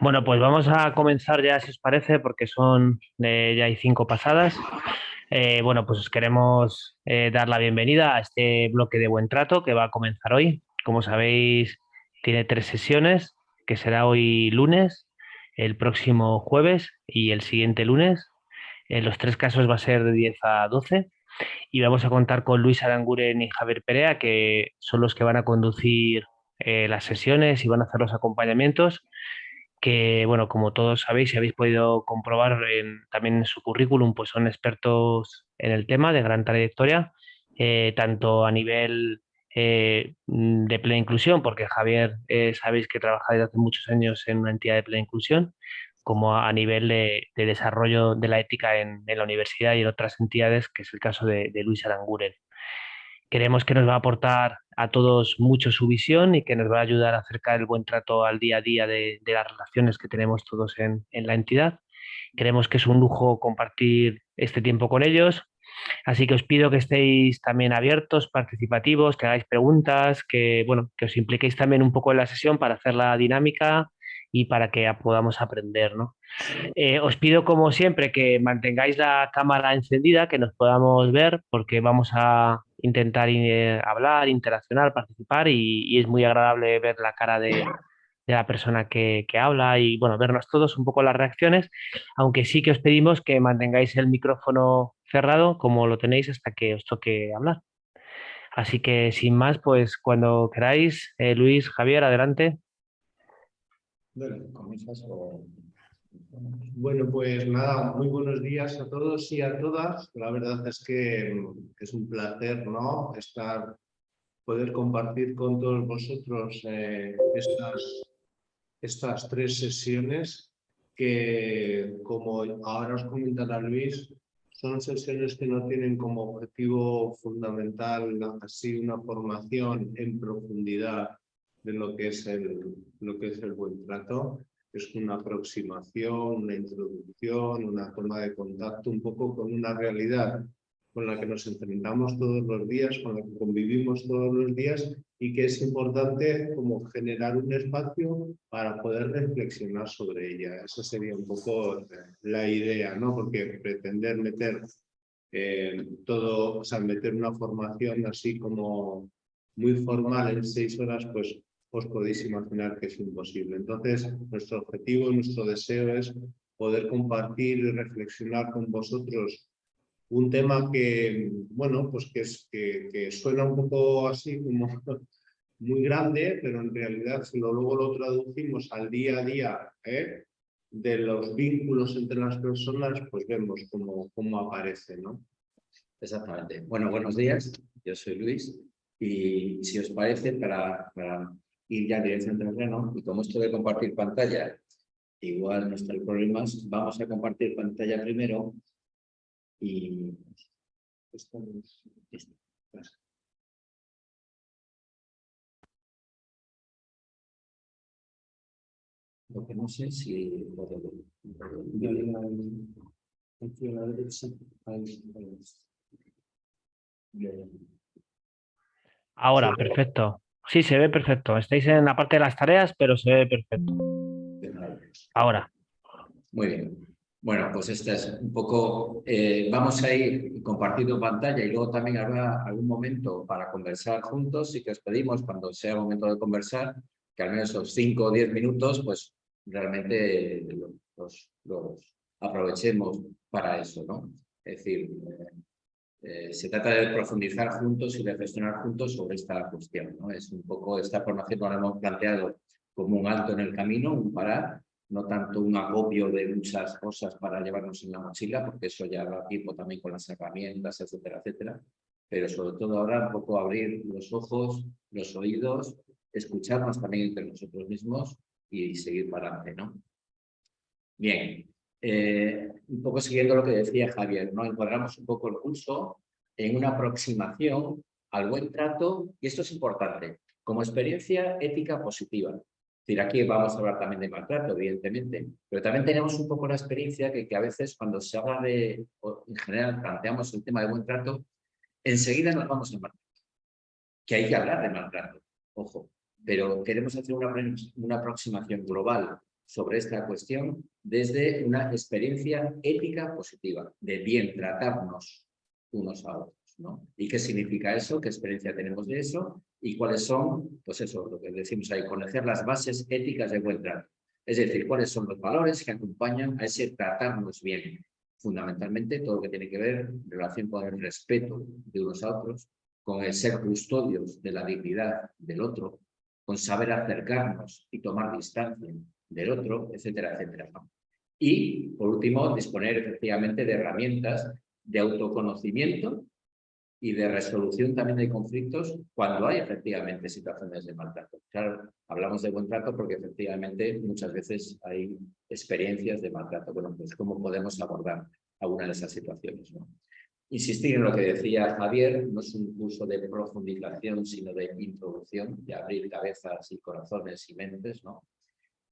Bueno, pues vamos a comenzar ya, si os parece, porque son eh, ya hay cinco pasadas. Eh, bueno, pues os queremos eh, dar la bienvenida a este bloque de buen trato que va a comenzar hoy. Como sabéis, tiene tres sesiones, que será hoy lunes, el próximo jueves y el siguiente lunes. En los tres casos va a ser de 10 a 12 y vamos a contar con Luis Aranguren y Javier Perea, que son los que van a conducir eh, las sesiones y van a hacer los acompañamientos, que, bueno, como todos sabéis y habéis podido comprobar también en su currículum, pues son expertos en el tema de gran trayectoria, eh, tanto a nivel eh, de plena inclusión, porque Javier sabéis que trabaja desde hace muchos años en una entidad de plena inclusión, como a nivel de, desarrollo de la ética en, la universidad y en otras entidades, que es el caso de, de Luis Aranguren. Creemos que nos va a aportar a todos mucho su visión y que nos va a ayudar a acercar el buen trato al día a día de, las relaciones que tenemos todos en, la entidad. Creemos que es un lujo compartir este tiempo con ellos, así que os pido que estéis también abiertos, participativos, que hagáis preguntas, que, bueno, que os impliquéis también un poco en la sesión para hacer la dinámica y para que podamos aprender. ¿no? Eh, os pido, como siempre, que mantengáis la cámara encendida, que nos podamos ver, porque vamos a intentar eh, hablar, interaccionar, participar y, es muy agradable ver la cara de, la persona que, habla y bueno, vernos todos un poco las reacciones, aunque sí que os pedimos que mantengáis el micrófono cerrado como lo tenéis hasta que os toque hablar. Así que sin más, pues cuando queráis, eh, Luis, Javier, adelante. Bueno, pues nada, muy buenos días a todos y a todas. La verdad es que es un placer, ¿no? Estar, poder compartir con todos vosotros eh, estas, estas tres sesiones que, como ahora os comentará Luis, son sesiones que no tienen como objetivo fundamental así una formación en profundidad de lo que es el, lo que es el buen trato. Es una aproximación, una introducción, una toma de contacto un poco con una realidad con la que nos enfrentamos todos los días, con la que convivimos todos los días y que es importante como generar un espacio para poder reflexionar sobre ella. Esa sería un poco la idea, ¿no? Porque pretender meter eh, todo, o sea, meter una formación así como muy formal en seis horas, pues os podéis imaginar que es imposible. Entonces, nuestro objetivo, nuestro deseo es poder compartir y reflexionar con vosotros un tema que, bueno, pues que, es, que, suena un poco así como muy grande, pero en realidad si luego lo traducimos al día a día ¿eh? de los vínculos entre las personas, pues vemos cómo, cómo aparece, ¿no? Exactamente. Bueno, buenos días. Yo soy Luis y si os parece, para ir ya dirección terreno y como esto de compartir pantalla igual no está el problema, vamos a compartir pantalla primero y lo que no sé si Ahora, perfecto. Sí, se ve perfecto. Estáis en la parte de las tareas, pero se ve perfecto. Ahora. Muy bien. Bueno, pues esta es un poco... Eh, vamos a ir compartiendo pantalla y luego también habrá algún momento para conversar juntos y que os pedimos cuando sea momento de conversar, que al menos esos 5 o 10 minutos, pues realmente los, los aprovechemos para eso, ¿no? Es decir, eh, se trata de profundizar juntos y reflexionar juntos sobre esta cuestión. ¿no? Es un poco, esta formación lo hemos planteado como un alto en el camino, un parar, no tanto un agobio de muchas cosas para llevarnos en la mochila, porque eso ya da tiempo también con las herramientas, etcétera, etcétera. Pero sobre todo ahora un poco abrir los ojos, los oídos, escucharnos también entre nosotros mismos y seguir para adelante, ¿no? Bien, eh, un poco siguiendo lo que decía Javier, ¿no? encuadramos un poco el curso en una aproximación al buen trato, y esto es importante, como experiencia ética positiva. Es decir, aquí vamos a hablar también de maltrato, evidentemente, pero también tenemos un poco la experiencia que, que a veces cuando se habla de, en general planteamos el tema de buen trato, enseguida nos vamos a maltrato. Que hay que hablar de maltrato, ojo, pero queremos hacer una, una aproximación global sobre esta cuestión desde una experiencia ética positiva, de bien tratarnos unos a otros. ¿no? ¿Y qué significa eso? ¿Qué experiencia tenemos de eso? ¿Y cuáles son, pues eso, lo que decimos ahí, conocer las bases éticas de buen trato? Es decir, cuáles son los valores que acompañan a ese tratarnos bien. Fundamentalmente todo lo que tiene que ver en relación con el respeto de unos a otros, con el ser custodios de la dignidad del otro, con saber acercarnos y tomar distancia del otro, etcétera, etcétera. Y, por último, disponer efectivamente de herramientas de autoconocimiento y de resolución también de conflictos cuando hay efectivamente situaciones de maltrato. Claro, hablamos de buen trato porque efectivamente muchas veces hay experiencias de maltrato. Bueno, pues cómo podemos abordar alguna de esas situaciones. Insistir en lo que decía Javier, no es un curso de profundización, sino de introducción, de abrir cabezas y corazones y mentes, ¿no?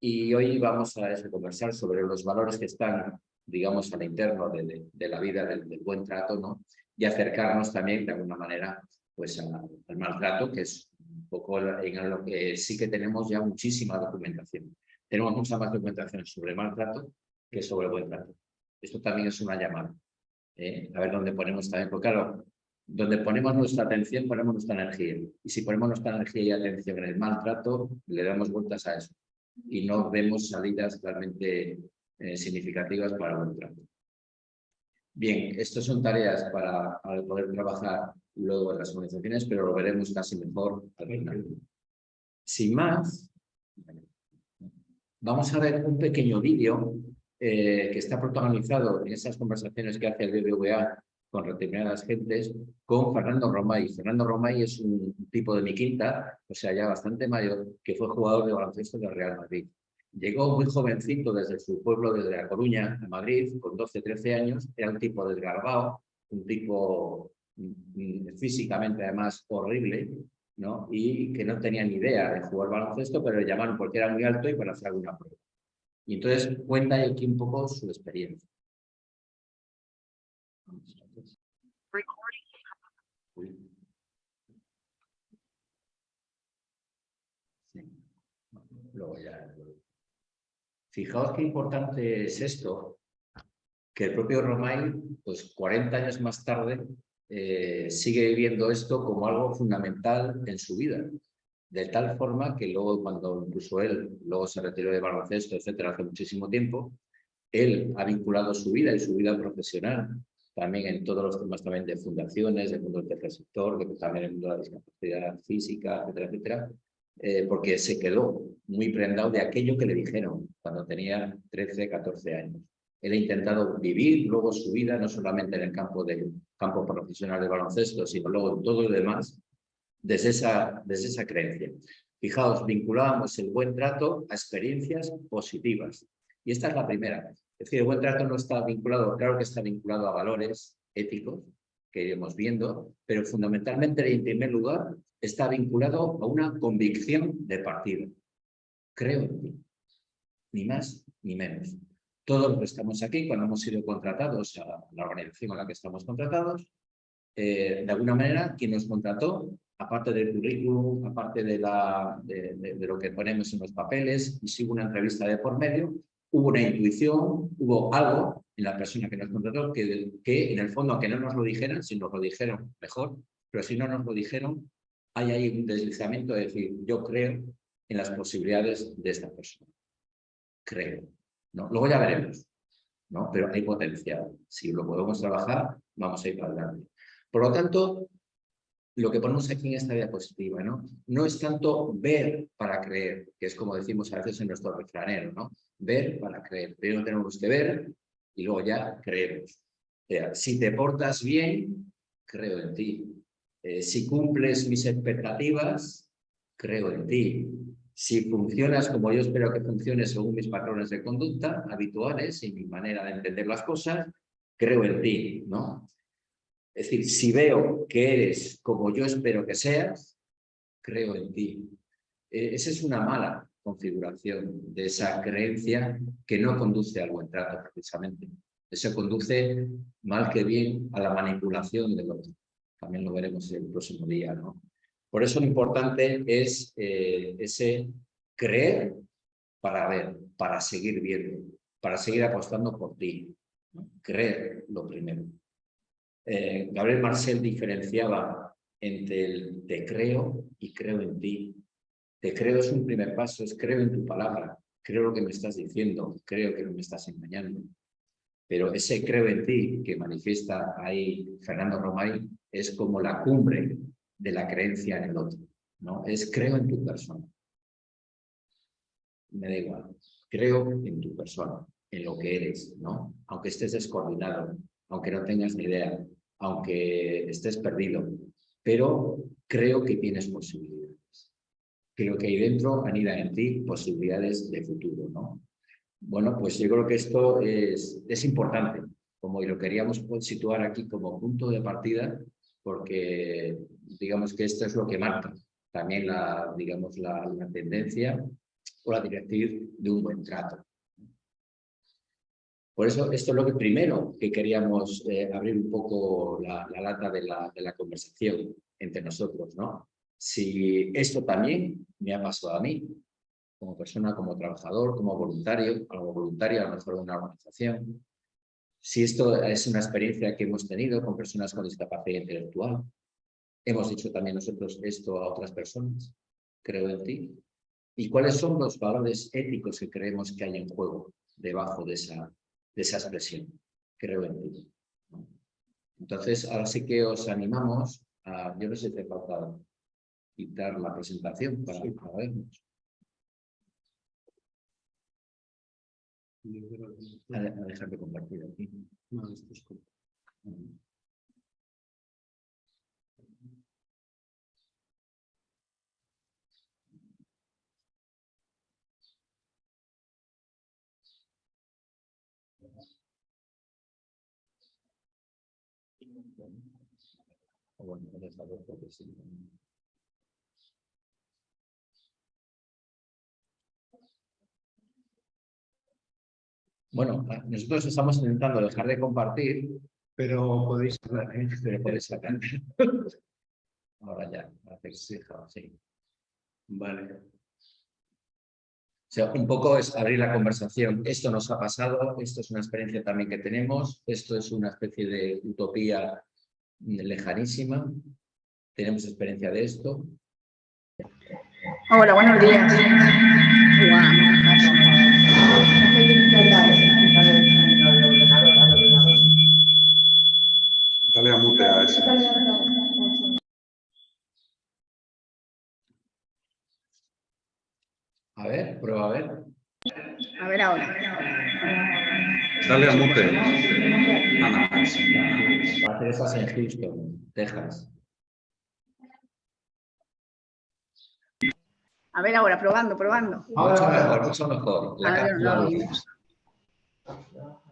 Y hoy vamos a conversar sobre los valores que están, digamos, al interno de, de, la vida del, buen trato, ¿no? Y acercarnos también, de alguna manera, pues al maltrato, que es un poco en lo que sí que tenemos ya muchísima documentación. Tenemos mucha más documentación sobre maltrato que sobre buen trato. Esto también es una llamada. ¿eh? A ver dónde ponemos también, porque claro, donde ponemos nuestra atención, ponemos nuestra energía. Y si ponemos nuestra energía y atención en el maltrato, le damos vueltas a eso y no vemos salidas realmente eh, significativas para el trato. Bien, estas son tareas para, poder trabajar luego en las organizaciones, pero lo veremos casi mejor al final. Sin más, vamos a ver un pequeño vídeo eh, que está protagonizado en esas conversaciones que hace el BBVA con determinadas gentes, con Fernando Romay. Fernando Romay es un tipo de mi quinta, o sea, ya bastante mayor, que fue jugador de baloncesto del Real Madrid. Llegó muy jovencito desde su pueblo, desde La Coruña, a Madrid, con 12, 13 años. Era un tipo desgarbado, un tipo mm, físicamente además horrible, ¿no? y que no tenía ni idea de jugar baloncesto, pero le llamaron porque era muy alto y para hacer alguna prueba. Y entonces cuenta aquí un poco su experiencia. Fijaos qué importante es esto, que el propio Romay, pues 40 años más tarde, eh, sigue viviendo esto como algo fundamental en su vida. De tal forma que luego, cuando incluso él luego se retiró de baloncesto, etcétera, hace muchísimo tiempo, él ha vinculado su vida y su vida profesional también en todos los temas también de fundaciones, del mundo del tercer sector, de, también en el mundo de la discapacidad física, etcétera, etcétera, eh, porque se quedó muy prendado de aquello que le dijeron cuando tenía 13, 14 años. Él ha intentado vivir luego su vida, no solamente en el campo, del campo profesional de baloncesto, sino luego en todo lo demás, desde esa, desde esa creencia. Fijaos, vinculábamos el buen trato a experiencias positivas. Y esta es la primera. Es decir, el buen trato no está vinculado, claro que está vinculado a valores éticos, que iremos viendo, pero fundamentalmente en primer lugar está vinculado a una convicción de partido. Creo en ti, ni más ni menos. Todos los que estamos aquí, cuando hemos sido contratados a la organización a la que estamos contratados, eh, de alguna manera, quien nos contrató, aparte del currículum, aparte de, lo que ponemos en los papeles, y sigo una entrevista de por medio, hubo una intuición, hubo algo en la persona que nos contrató que, que en el fondo, aunque no nos lo dijeran, si nos lo dijeron, mejor, pero si no nos lo dijeron, hay ahí un deslizamiento de decir, yo creo en las posibilidades de esta persona. Creo. ¿no? Luego ya veremos, ¿no? pero hay potencial. Si lo podemos trabajar, vamos a ir para adelante. Por lo tanto, lo que ponemos aquí en esta diapositiva, ¿no? No es tanto ver para creer, que es como decimos a veces en nuestro refranero, ¿no? Ver para creer. Primero tenemos que ver y luego ya creemos. si te portas bien, creo en ti. Eh, si cumples mis expectativas, creo en ti. Si funcionas como yo espero que funciones según mis patrones de conducta habituales y mi manera de entender las cosas, creo en ti, ¿no? Es decir, si veo que eres como yo espero que seas, creo en ti. Eh, esa es una mala configuración de esa creencia que no conduce al buen trato, precisamente. Eso conduce, mal que bien, a la manipulación del otro. También lo veremos el próximo día, ¿no? Por eso lo importante es eh, ese creer para ver, para seguir viendo, para seguir apostando por ti. Creer lo primero. Eh, Gabriel Marcel diferenciaba entre el te creo y creo en ti. Te creo es un primer paso, es creo en tu palabra, creo lo que me estás diciendo, creo que no me estás engañando. Pero ese creo en ti que manifiesta ahí Fernando Romay es como la cumbre de la creencia en el otro. ¿no? Es creo en tu persona. Me da igual. Creo en tu persona, en lo que eres, ¿no? Aunque estés descoordinado, aunque no tengas ni idea, aunque estés perdido, pero creo que tienes posibilidades. Creo que ahí dentro anidan en ti posibilidades de futuro, ¿no? Bueno, pues yo creo que esto es, es importante, como lo queríamos situar aquí como punto de partida, porque digamos que esto es lo que marca también la, digamos, la, la tendencia o la directriz de un buen trato. Por eso esto es lo que primero que queríamos eh, abrir un poco la, lata de la, de la, conversación entre nosotros, ¿no? Si esto también me ha pasado a mí, como persona, como trabajador, como voluntario, como voluntario a lo mejor de una organización, si esto es una experiencia que hemos tenido con personas con discapacidad intelectual, hemos dicho también nosotros esto a otras personas, creo en ti, y cuáles son los valores éticos que creemos que hay en juego debajo de esa, de esa expresión, creo en ti. Entonces, ahora sí que os animamos a, yo no sé si te falta quitar la presentación para, para vernos. A, a dejar de compartir aquí. No, esto es como- O bueno, déjalo porque sí. Bueno, nosotros estamos intentando dejar de compartir, Pero podéis hablar, ¿eh? pero podéis sacar. Ahora ya, sí, sí. Vale. O sea, un poco es abrir la conversación. Esto nos ha pasado, esto es una experiencia también que tenemos, esto es una especie de utopía lejanísima. Tenemos experiencia de esto. Hola, buenos días. Dale a mute a ese. A ver, prueba a ver. A ver ahora. Dale a mute. Ana. Va a hacer esas en Houston, Texas. A ver ahora, probando, probando. Mucho mejor, mucho mejor. La A ver, cápsula lo lo oímos.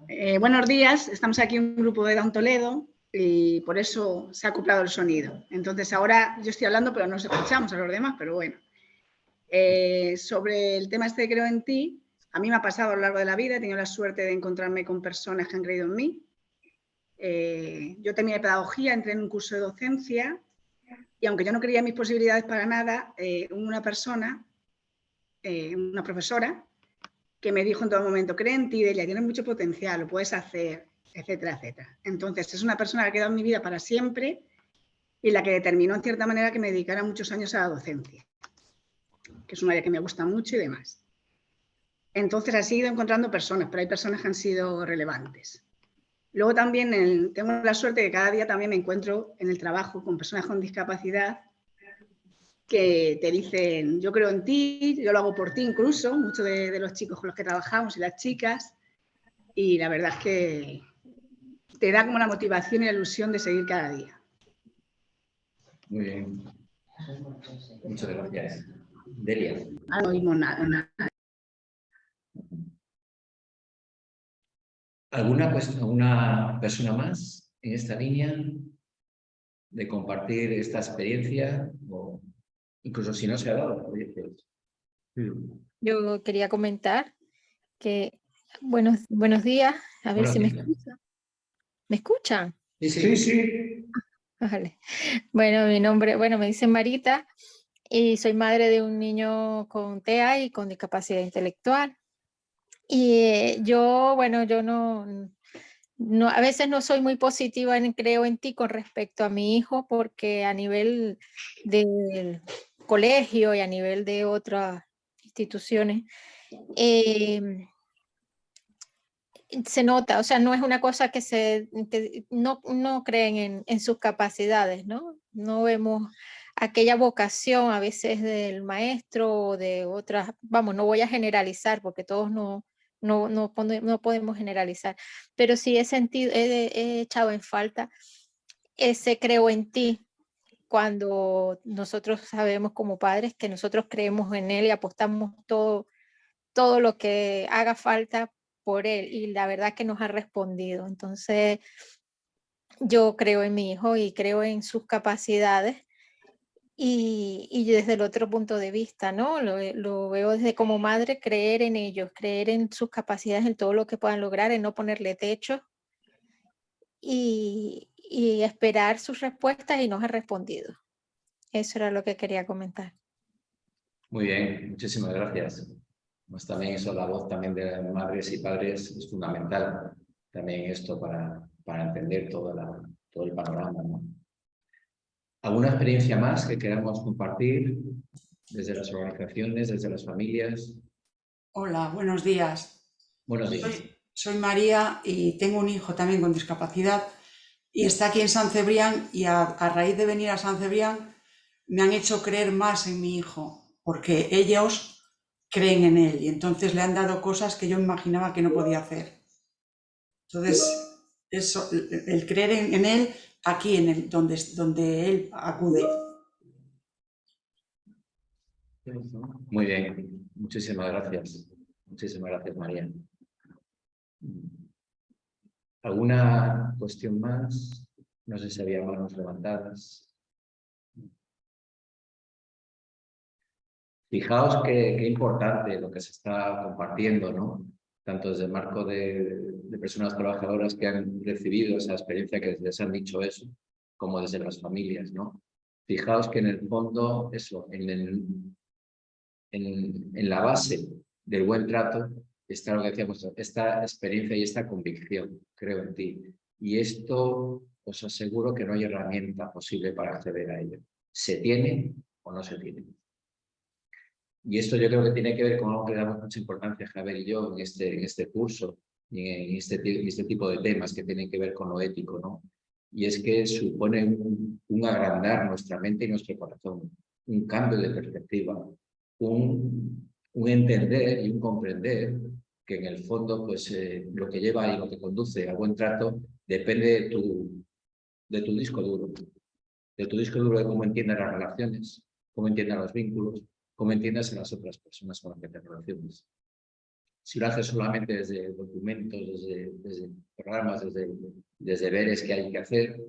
Eh, buenos días, estamos aquí un grupo de Down Toledo y por eso se ha acoplado el sonido. Entonces ahora yo estoy hablando pero no nos escuchamos a los demás, pero bueno. Eh, sobre el tema este de creo en ti, a mí me ha pasado a lo largo de la vida, he tenido la suerte de encontrarme con personas que han creído en mí. Eh, yo terminé pedagogía, entré en un curso de docencia y aunque yo no creía mis posibilidades para nada, eh, una persona, una profesora, que me dijo en todo momento, cree en ti, Delia, tienes mucho potencial, lo puedes hacer, etcétera, etcétera. Entonces, es una persona que ha quedado en mi vida para siempre y la que determinó en cierta manera que me dedicara muchos años a la docencia, que es un área que me gusta mucho y demás. Entonces, he ido encontrando personas, pero hay personas que han sido relevantes. Luego también el- tengo la suerte que cada día también me encuentro en el trabajo con personas con discapacidad que te dicen, yo creo en ti, yo lo hago por ti incluso, muchos de, de los chicos con los que trabajamos y las chicas, y la verdad es que te da como la motivación y la ilusión de seguir cada día. Muy bien. Muchas gracias. Delia. Ah, no oímos nada, nada. ¿Alguna pues, alguna persona más en esta línea de compartir esta experiencia? O incluso si no se ha dado. pues, Yo quería comentar que buenos, buenos días, a ver Buenos si me escuchan. ¿Me escuchan? Sí, Sí, sí. sí. Vale. Bueno, mi nombre, bueno, me dicen Marita y soy madre de un niño con TEA y con discapacidad intelectual. Y eh, yo, bueno, yo no, no, a veces no soy muy positiva en creo en ti con respecto a mi hijo porque a nivel del colegio y a nivel de otras instituciones, em, se nota, o sea, no es una cosa que se, no, no creen en, en, sus capacidades, ¿no? No vemos aquella vocación a veces del maestro o de otras, vamos, no voy a generalizar porque todos no, no, no, no podemos generalizar, pero sí he sentido, he, echado en falta ese creo en ti, cuando nosotros sabemos como padres que nosotros creemos en él y apostamos todo, todo lo que haga falta por él y la verdad que nos ha respondido. Entonces, yo creo en mi hijo y creo en sus capacidades y, desde el otro punto de vista, ¿no? Lo, veo desde como madre, creer en ellos, creer en sus capacidades, en todo lo que puedan lograr, en no ponerle techo y, esperar sus respuestas y nos ha respondido. Eso era lo que quería comentar. Muy bien, muchísimas gracias. Pues también eso, la voz también de madres y padres es fundamental. También esto para, para entender todo, la, todo el panorama, ¿no? ¿Alguna experiencia más que queramos compartir desde las organizaciones, desde las familias? Hola, buenos días. Buenos días. Soy, María y tengo un hijo también con discapacidad y está aquí en San Cebrián y a, raíz de venir a San Cebrián me han hecho creer más en mi hijo porque ellos creen en él y entonces le han dado cosas que yo imaginaba que no podía hacer. Entonces, eso, el creer en él aquí en el, donde, donde él acude. Muy bien, muchísimas gracias. Muchísimas gracias, María. ¿Alguna cuestión más? No sé si había manos levantadas. Fijaos qué, importante lo que se está compartiendo, ¿no? Tanto desde el marco de, de personas trabajadoras que han recibido esa experiencia, que les han dicho eso, como desde las familias, ¿no? Fijaos que en el fondo, eso, en, en, la base del buen trato está lo que decíamos, esta experiencia y esta convicción, creo en ti. Y esto os aseguro que no hay herramienta posible para acceder a ello. ¿Se tiene o no se tiene? Y esto yo creo que tiene que ver con algo que le damos mucha importancia, Javier y yo, en este, en este curso, en este, este tipo de temas que tienen que ver con lo ético, ¿no? Y es que supone un, agrandar nuestra mente y nuestro corazón, un cambio de perspectiva, un, un entender y un comprender que en el fondo pues eh, lo que lleva y lo que conduce a buen trato depende de tu, de tu disco duro, de tu disco duro de cómo entiendes las relaciones, cómo entiendes los vínculos, cómo entiendes a las otras personas con las que te relacionas. Si lo haces solamente desde documentos, desde, programas, desde, desde deberes que hay que hacer,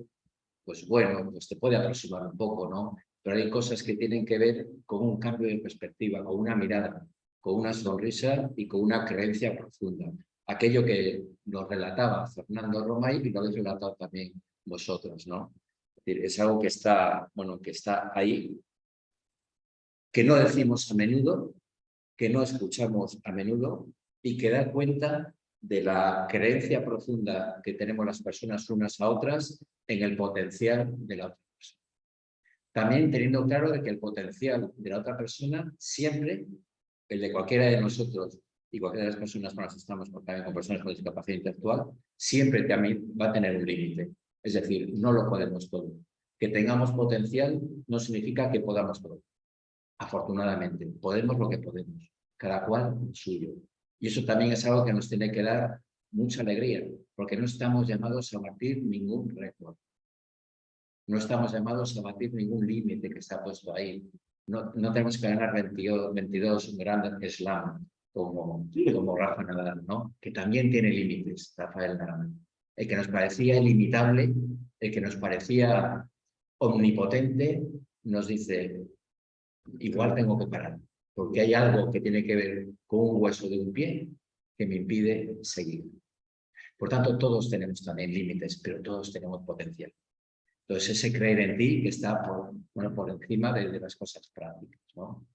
pues bueno, pues te puede aproximar un poco, ¿no? Pero hay cosas que tienen que ver con un cambio de perspectiva, con una mirada, con una sonrisa y con una creencia profunda. Aquello que nos relataba Fernando Romay y lo habéis relatado también vosotros, ¿no? Es, decir, es algo que está, bueno, que está ahí, que no decimos a menudo, que no escuchamos a menudo, y que da cuenta de la creencia profunda que tenemos las personas unas a otras en el potencial de la otra persona. También teniendo claro de que el potencial de la otra persona siempre, el de cualquiera de nosotros y cualquiera de las personas con las que estamos, también con personas con discapacidad intelectual, siempre también va a tener un límite. Es decir, no lo podemos todo. Que tengamos potencial no significa que podamos todo. Afortunadamente, podemos lo que podemos, cada cual suyo. Y eso también es algo que nos tiene que dar mucha alegría, porque no estamos llamados a batir ningún récord. No estamos llamados a batir ningún límite que está puesto ahí. No, no tenemos que ganar 22, 22 grandes slam como, como Rafa Nadal, ¿no? que también tiene límites, Rafael Nadal. El que nos parecía ilimitable, el que nos parecía omnipotente, nos dice, igual tengo que parar porque hay algo que tiene que ver con un hueso de un pie que me impide seguir. Por tanto, todos tenemos también límites, pero todos tenemos potencial. Entonces, ese creer en ti que está por, bueno, por encima de, de las cosas prácticas. ¿no?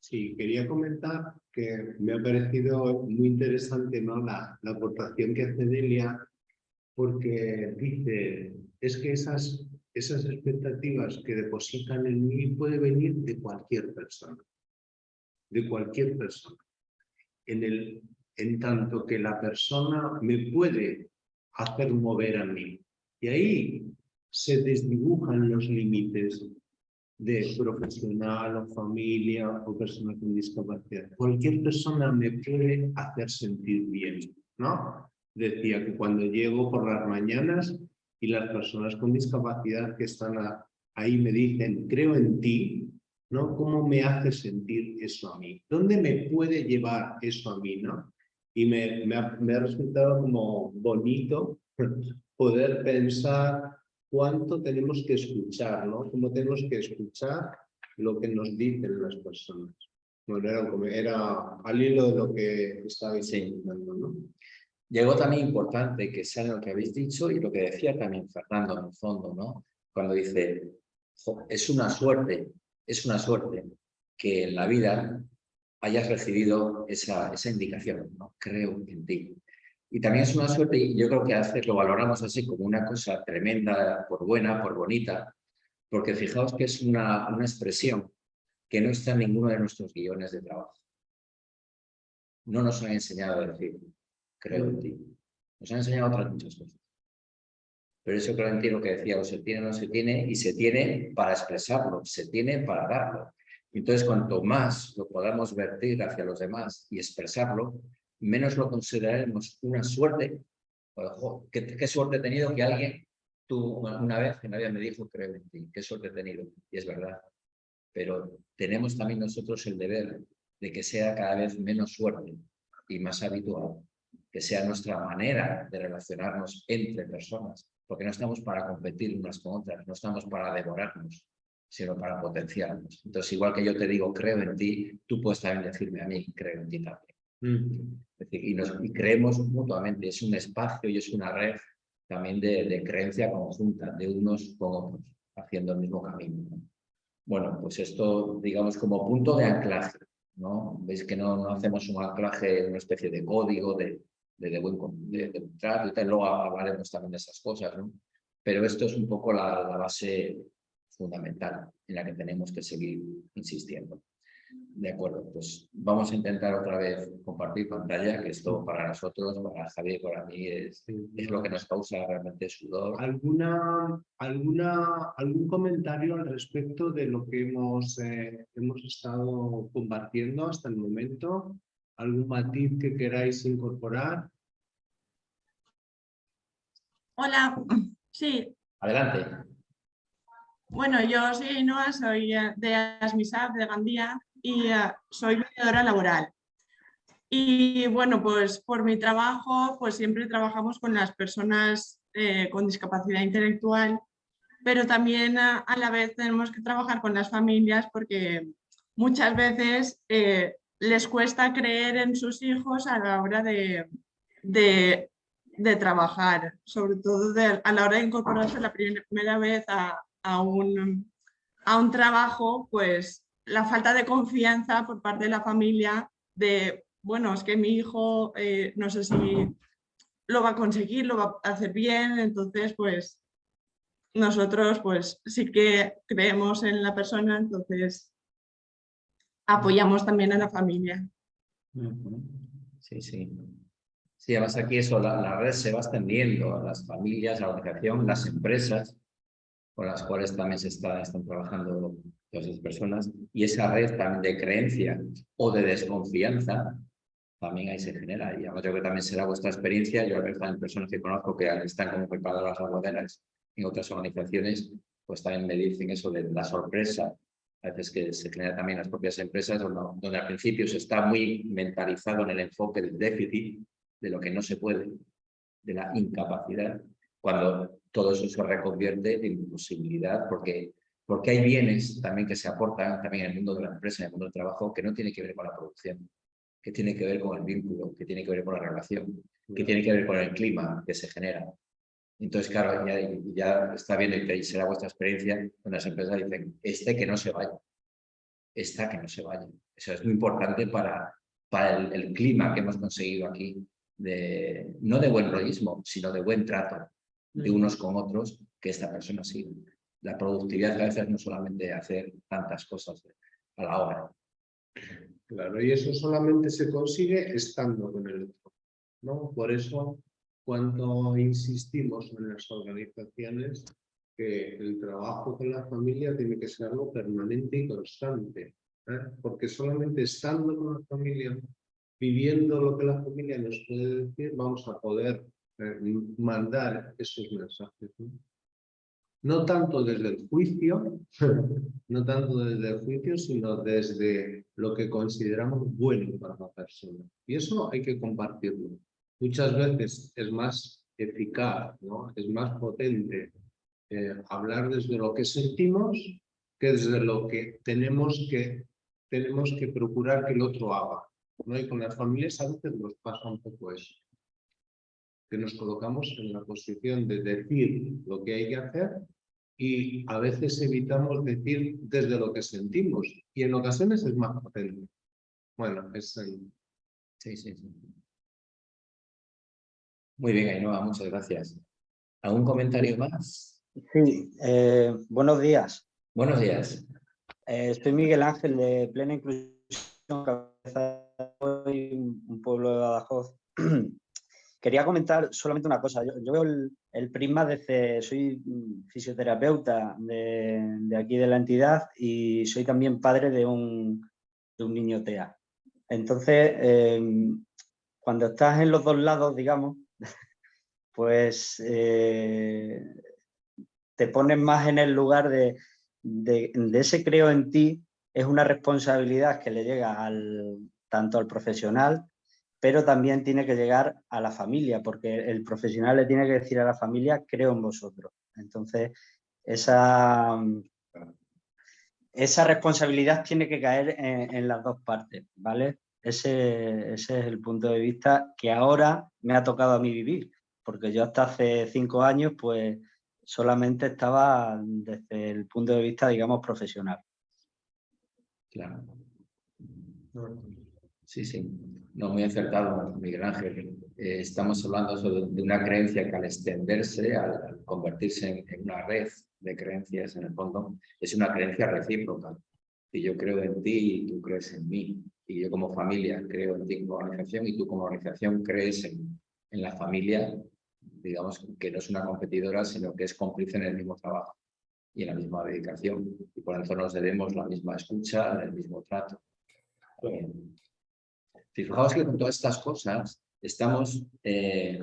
Sí, quería comentar que me ha parecido muy interesante ¿no? la, la aportación que hace Delia, porque dice, es que esas, esas expectativas que depositan en mí puede venir de cualquier persona, de cualquier persona. En, el, en tanto que la persona me puede hacer mover a mí. Y ahí se desdibujan los límites de profesional o familia o persona con discapacidad. Cualquier persona me puede hacer sentir bien, ¿no? Decía que cuando llego por las mañanas y las personas con discapacidad que están ahí me dicen, creo en ti, ¿no? ¿Cómo me hace sentir eso a mí? ¿Dónde me puede llevar eso a mí, no? Y me, me, ha, me ha resultado como bonito poder pensar cuánto tenemos que escuchar, ¿no? Cómo tenemos que escuchar lo que nos dicen las personas. Bueno, era, era al hilo de lo que estabais diciendo, ¿no? Llegó también importante que sea lo que habéis dicho y lo que decía también Fernando en el fondo, ¿no? Cuando dice, es una suerte, es una suerte que en la vida hayas recibido esa, esa indicación, ¿no? Creo en ti. Y también es una suerte, y yo creo que a veces lo valoramos así como una cosa tremenda, por buena, por bonita, porque fijaos que es una, una expresión que no está en ninguno de nuestros guiones de trabajo. No nos han enseñado a decir, creo en ti. Nos han enseñado otras muchas cosas. Pero eso creo en ti lo que decía, o se tiene o no se tiene, y se tiene para expresarlo, se tiene para darlo. Entonces, cuanto más lo podamos vertir hacia los demás y expresarlo, menos lo consideraremos una suerte. ¿qué, suerte he tenido que alguien, tú una vez que nadie me dijo, creo en ti, qué suerte he tenido. Y es verdad. Pero tenemos también nosotros el deber de que sea cada vez menos suerte y más habitual, que sea nuestra manera de relacionarnos entre personas, porque no estamos para competir unas con otras, no estamos para devorarnos, sino para potenciarnos. Entonces, igual que yo te digo, creo en ti, tú puedes también decirme a mí, creo en ti también. Mm. y, nos, y creemos mutuamente, es un espacio y es una red también de, de creencia conjunta, de unos con otros, haciendo el mismo camino. Bueno, pues esto, digamos, como punto de anclaje, ¿no? Veis que no, no hacemos un anclaje, una especie de código de, de, de buen de, de trato, y luego hablaremos también de esas cosas, ¿no? Pero esto es un poco la, la base fundamental en la que tenemos que seguir insistiendo. De acuerdo, pues vamos a intentar otra vez compartir pantalla, que esto para nosotros, para Javier, para mí, es, es lo que nos causa realmente sudor. ¿Alguna, alguna, ¿Algún comentario al respecto de lo que hemos, eh, hemos estado compartiendo hasta el momento? ¿Algún matiz que queráis incorporar? Hola, sí. Adelante. Bueno, yo soy Noa, soy eh, de Asmisab, de Gandía, y uh, soy mediadora laboral. Y bueno, pues por mi trabajo, pues siempre trabajamos con las personas eh, con discapacidad intelectual, pero también a, a, la vez tenemos que trabajar con las familias porque muchas veces eh, les cuesta creer en sus hijos a la hora de, de, trabajar, sobre todo a la hora de incorporarse la primera vez a, a, un, a un trabajo, pues la falta de confianza por parte de la familia de, bueno, es que mi hijo eh, no sé si lo va a conseguir, lo va a hacer bien, entonces pues nosotros pues sí que creemos en la persona, entonces apoyamos también a la familia. Sí, sí. Sí, además aquí eso, la, la red se va extendiendo a las familias, a la organización, las empresas, con las cuales también se está, están trabajando todas esas personas, y esa red también de creencia o de desconfianza, también ahí se genera. Y yo creo que también será vuestra experiencia, yo también personas que conozco que están como preparadoras aguaderas en otras organizaciones, pues también me dicen eso de la sorpresa, a veces que se genera también en las propias empresas, donde, al principio se está muy mentalizado en el enfoque del déficit, de lo que no se puede, de la incapacidad, cuando todo eso se reconvierte en posibilidad, porque porque hay bienes también que se aportan también en el mundo de la empresa, en el mundo del trabajo, que no tiene que ver con la producción, que tiene que ver con el vínculo, que tiene que ver con la relación, que tiene que ver con el clima que se genera. Entonces, claro, ya, ya está viendo y será vuestra experiencia, donde las empresas dicen, este que no se vaya, esta que no se vaya. Eso es muy importante para, para el, clima que hemos conseguido aquí, de, no de buen rollismo, sino de buen trato de unos con otros, que esta persona siga. La productividad a veces no solamente hacer tantas cosas a la hora. Claro, y eso solamente se consigue estando con el otro. ¿no? Por eso, cuando insistimos en las organizaciones, que el trabajo con la familia tiene que ser algo permanente y constante. ¿eh? Porque solamente estando con la familia, viviendo lo que la familia nos puede decir, vamos a poder eh, mandar esos mensajes. ¿no? tanto desde el juicio, no tanto desde el juicio, sino desde lo que consideramos bueno para la persona. Y eso hay que compartirlo. Muchas veces es más eficaz, ¿no? es más potente eh, hablar desde lo que sentimos que desde lo que tenemos que, tenemos que procurar que el otro haga. ¿no? Y con las familias a veces nos pasa un poco eso que nos colocamos en la posición de decir lo que hay que hacer y a veces evitamos decir desde lo que sentimos y en ocasiones es más potente. Bueno, es. Sí, sí, sí. Muy bien, Ainhoa, muchas gracias. ¿Algún comentario más? Sí, eh, buenos días. Buenos días. Eh, soy Miguel Ángel de Plena Inclusión, cabeza un pueblo de Badajoz. Quería comentar solamente una cosa. Yo, veo el, prisma desde... Soy fisioterapeuta de, aquí de la entidad y soy también padre de un, niño TEA. Entonces, em, cuando estás en los dos lados, digamos, pues eh, te pones más en el lugar de, de, ese creo en ti, es una responsabilidad que le llega al, tanto al profesional pero también tiene que llegar a la familia, porque el profesional le tiene que decir a la familia, creo en vosotros. Entonces, esa, esa responsabilidad tiene que caer en, las dos partes, ¿vale? Ese, ese, es el punto de vista que ahora me ha tocado a mí vivir, porque yo hasta hace cinco años, pues, solamente estaba desde el punto de vista, digamos, profesional. Claro. Sí, sí. No, muy acertado, Miguel Ángel. Eh, estamos hablando de una creencia que al extenderse, al, convertirse en, una red de creencias, en el fondo, es una creencia recíproca. Y yo creo en ti y tú crees en mí. Y yo como familia creo en ti como organización y tú como organización crees en, en la familia, digamos que no es una competidora, sino que es cómplice en el mismo trabajo y en la misma dedicación. Y por eso nos debemos la misma escucha, el mismo trato. Fijaos que con todas estas cosas estamos eh,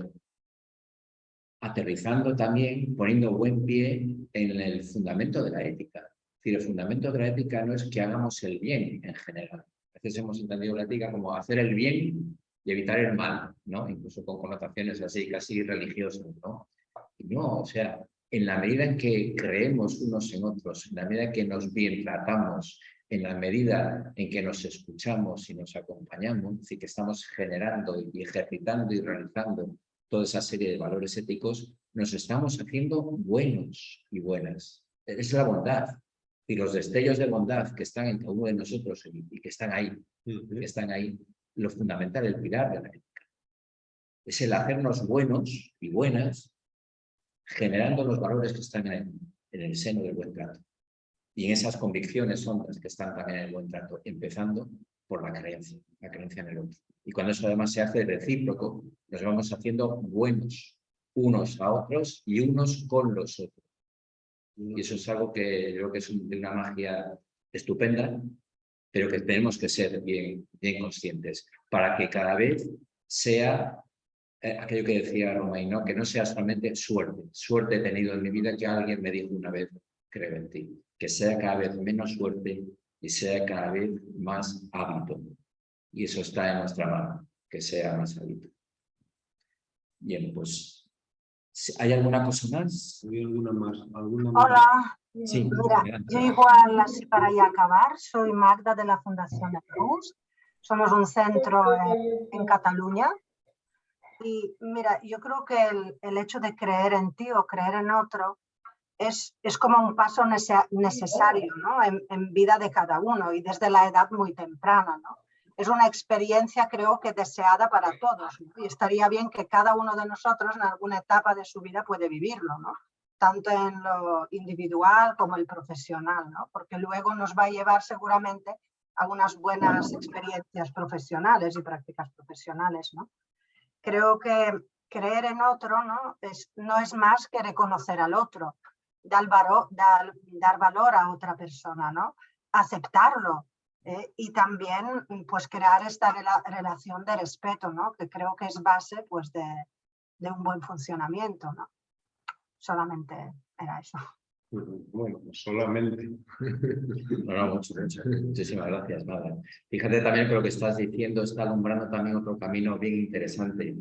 aterrizando también, poniendo buen pie en el fundamento de la ética. Es decir, el fundamento de la ética no es que hagamos el bien en general. A veces hemos entendido la ética como hacer el bien y evitar el mal, ¿no? Incluso con connotaciones así, casi religiosas, ¿no? no, o sea, en la medida en que creemos unos en otros, en la medida en que nos bien tratamos, en la medida en que nos escuchamos y nos acompañamos, y que estamos generando y ejercitando y realizando toda esa serie de valores éticos, nos estamos haciendo buenos y buenas. Es la bondad. Y los destellos de bondad que están en cada uno de nosotros y, que están ahí, que están ahí, lo fundamental, el pilar de la ética. Es el hacernos buenos y buenas, generando los valores que están en el seno del buen trato. Y en esas convicciones son las que están también en el buen trato, empezando por la creencia, la creencia en el otro. Y cuando eso además se hace recíproco, nos vamos haciendo buenos unos a otros y unos con los otros. Y eso es algo que creo que es una magia estupenda, pero que tenemos que ser bien, bien conscientes para que cada vez sea eh, aquello que decía Romain, ¿no? que no sea solamente suerte. Suerte he tenido en mi vida que alguien me dijo una vez, creo en ti que sea cada vez menos suerte y sea cada vez más hábito. Y eso está en nuestra mano, que sea más hábito. Bien, pues, ¿hay alguna cosa más? ¿Hay alguna más? ¿Alguna Hola, Mira, yo igual, así para ya acabar, soy Magda de la Fundación de Cruz. Somos un centro en Cataluña Y mira, yo creo que el, el hecho de creer en ti o creer en otro es, es como un paso nece- necesario ¿no? en, en vida de cada uno y desde la edad muy temprana. ¿no? Es una experiencia creo que deseada para todos ¿no? y estaría bien que cada uno de nosotros en alguna etapa de su vida puede vivirlo, ¿no? tanto en lo individual como el profesional, ¿no? porque luego nos va a llevar seguramente a unas buenas experiencias profesionales y prácticas profesionales. ¿no? Creo que creer en otro ¿no? Es, no es más que reconocer al otro, dar, varo- dar, dar valor a otra persona, ¿no? aceptarlo eh, y también pues, crear esta rela- relación de respeto, ¿no? que creo que es base pues, de, de un buen funcionamiento. ¿no? Solamente era eso. Bueno, pues solamente. No, no, mucho, mucho. Muchísimas gracias, nada. Fíjate también que lo que estás diciendo está alumbrando también otro camino bien interesante.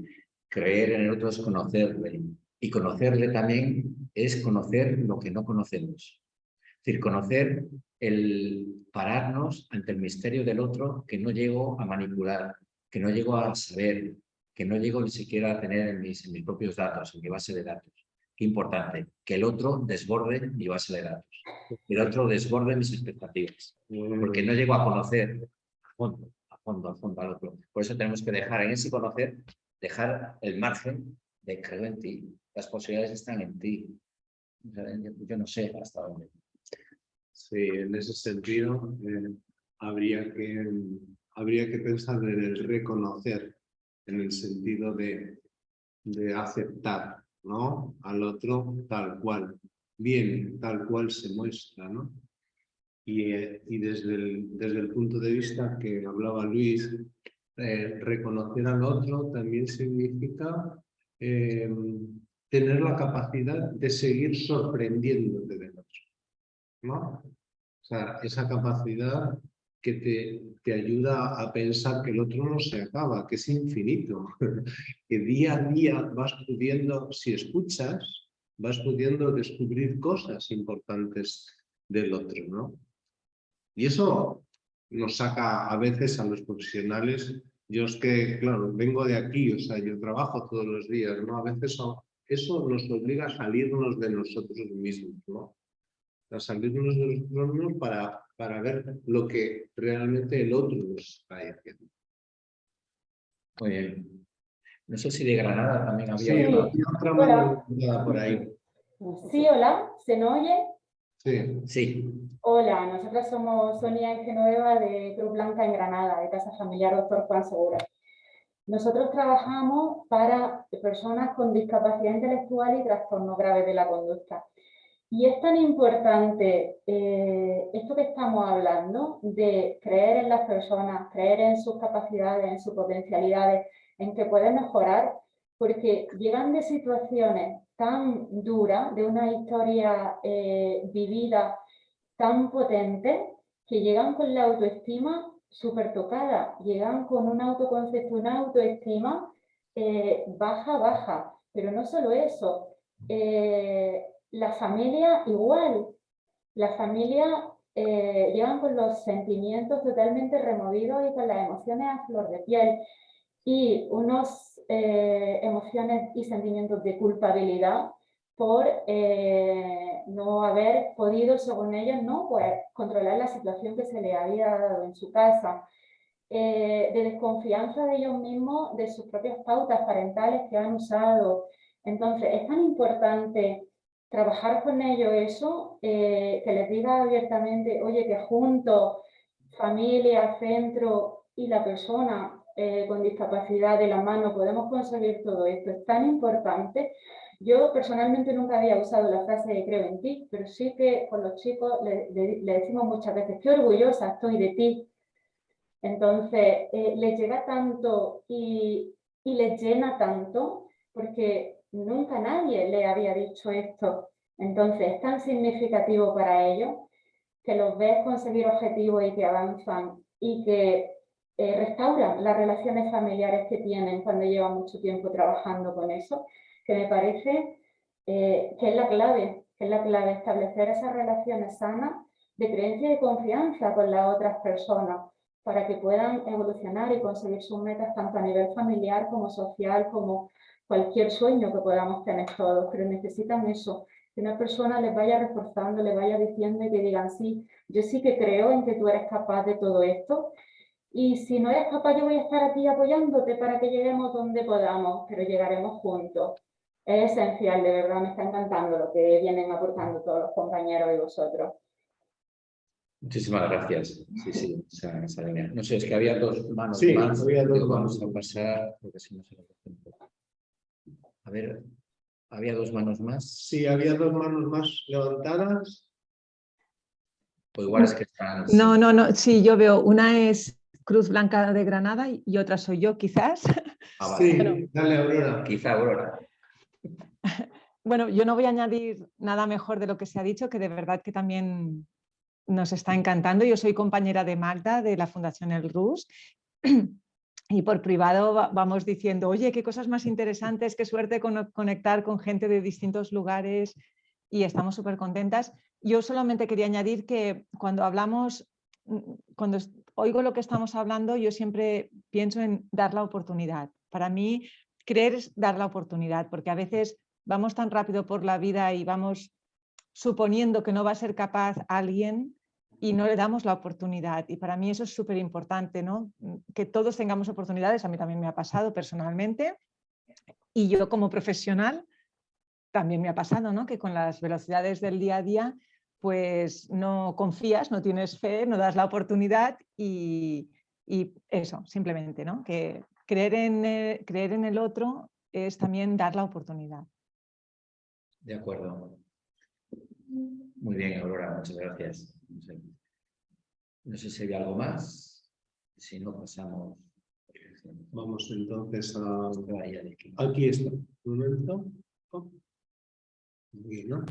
Creer en el otro es conocerle. Y conocerle también es conocer lo que no conocemos. Es decir, conocer el pararnos ante el misterio del otro que no llego a manipular, que no llego a saber, que no llego ni siquiera a tener en mis, propios datos, en mi base de datos. Qué importante, que el otro desborde mi base de datos, que el otro desborde mis expectativas, porque no llego a conocer a fondo, a fondo, a fondo al otro. Por eso tenemos que dejar en ese conocer, dejar el margen de creo en ti, las posibilidades están en ti. Yo no sé hasta dónde. Sí, en ese sentido eh, habría, que, habría que pensar en el reconocer, en el sentido de, de aceptar ¿no? al otro tal cual, bien, tal cual se muestra. ¿no? Y, eh, y desde, el, desde el punto de vista que hablaba Luis, eh, reconocer al otro también significa tener la capacidad de seguir sorprendiéndote. Esa capacidad que te, te ayuda a pensar que el otro no se acaba, que es infinito, que día a día vas pudiendo, si escuchas, vas pudiendo descubrir cosas importantes del otro, ¿no? Y eso nos saca a veces a los profesionales, yo es que, claro, vengo de aquí, o sea, yo trabajo todos los días, ¿no? A veces eso, eso nos obliga a salirnos de nosotros mismos, ¿no? A salirnos de nosotros mismos para, para ver lo que realmente el otro nos está diciendo. Muy bien. No sé si de Granada también había Sí, otra Hola. por ahí. Sí, hola, ¿se nos oye? Sí. Sí, Hola, nosotros somos Sonia y Genoveva de Cruz Blanca en Granada, de Casa Familiar Doctor Juan Segura. Nosotros trabajamos para personas con discapacidad intelectual y trastornos graves de la conducta. Y es tan importante eh, esto que estamos hablando de creer en las personas, creer en sus capacidades, en sus potencialidades, en que pueden mejorar, porque llegan de situaciones tan duras, de una historia eh, vivida tan potente, que llegan con la autoestima súper tocada, llegan con un autoconcepto, una autoestima eh, baja, baja. Pero no solo eso, la familia igual, la familia eh, llegan con los sentimientos totalmente removidos y con las emociones a flor de piel y unas emociones y sentimientos de culpabilidad por eh, no haber podido, según ellos, ¿no? pues, controlar la situación que se le había dado en su casa, eh, de desconfianza de ellos mismos, de sus propias pautas parentales que han usado. Entonces, es tan importante trabajar con ellos eso, eh, que les diga abiertamente, oye, que juntos, familia, centro y la persona eh, con discapacidad de la mano podemos conseguir todo esto. Es tan importante. Yo personalmente nunca había usado la frase de creo en ti, pero sí que con los chicos le, le- decimos muchas veces, qué orgullosa estoy de ti. Entonces, eh, les llega tanto y, y les llena tanto porque nunca nadie le había dicho esto. Entonces, es tan significativo para ellos que los ves conseguir objetivos y que avanzan y que eh, restauran las relaciones familiares que tienen cuando llevan mucho tiempo trabajando con eso, que me parece eh, que es la clave, que es la clave establecer esas relaciones sanas de creencia y confianza con las otras personas, para que puedan evolucionar y conseguir sus metas tanto a nivel familiar como social, como cualquier sueño que podamos tener todos, pero necesitan eso, que una persona les vaya reforzando, les vaya diciendo y que digan, sí, yo sí que creo en que tú eres capaz de todo esto y si no eres capaz yo voy a estar aquí apoyándote para que lleguemos donde podamos, pero llegaremos juntos. Es esencial, de verdad, me está encantando lo que vienen aportando todos los compañeros y vosotros. Muchísimas gracias. Sí, sí, esa, esa línea. No sé, es que había dos manos Sí, más. había dos manos. Vamos a pasar, porque si no se poco. A ver, había dos manos más. Sí, había dos manos más levantadas. O igual es que están. No, no, no, sí, yo veo, una es Cruz Blanca de Granada y otra soy yo, quizás. Ah, vale. Sí, dale, Aurora. Quizá Aurora. Bueno, yo no voy a añadir nada mejor de lo que se ha dicho, que de verdad que también nos está encantando. Yo soy compañera de Magda de la Fundación El Rus y por privado va- vamos diciendo, oye, qué cosas más interesantes, qué suerte cono- conectar con gente de distintos lugares y estamos súper contentas. Yo solamente quería añadir que cuando hablamos, mm, cuando oigo lo que estamos hablando, yo siempre pienso en dar la oportunidad. Para mí, creer es dar la oportunidad, porque a veces vamos tan rápido por la vida y vamos suponiendo que no va a ser capaz alguien y no le damos la oportunidad. Y para mí eso es súper importante, ¿no? Mm, Que todos tengamos oportunidades, a mí también me ha pasado personalmente. Y yo como profesional también me ha pasado, ¿no? Que con las velocidades del día a día, pues no confías, no tienes fe, no das la oportunidad y, y eso, simplemente, ¿no? Que creer en, eh, creer en el otro es también dar la oportunidad. De acuerdo. Muy bien, Aurora, muchas gracias. No sé, no sé si hay algo más. Si no, pasamos. Vamos entonces a... Aquí. Está. Un momento. Aquí, ¿no?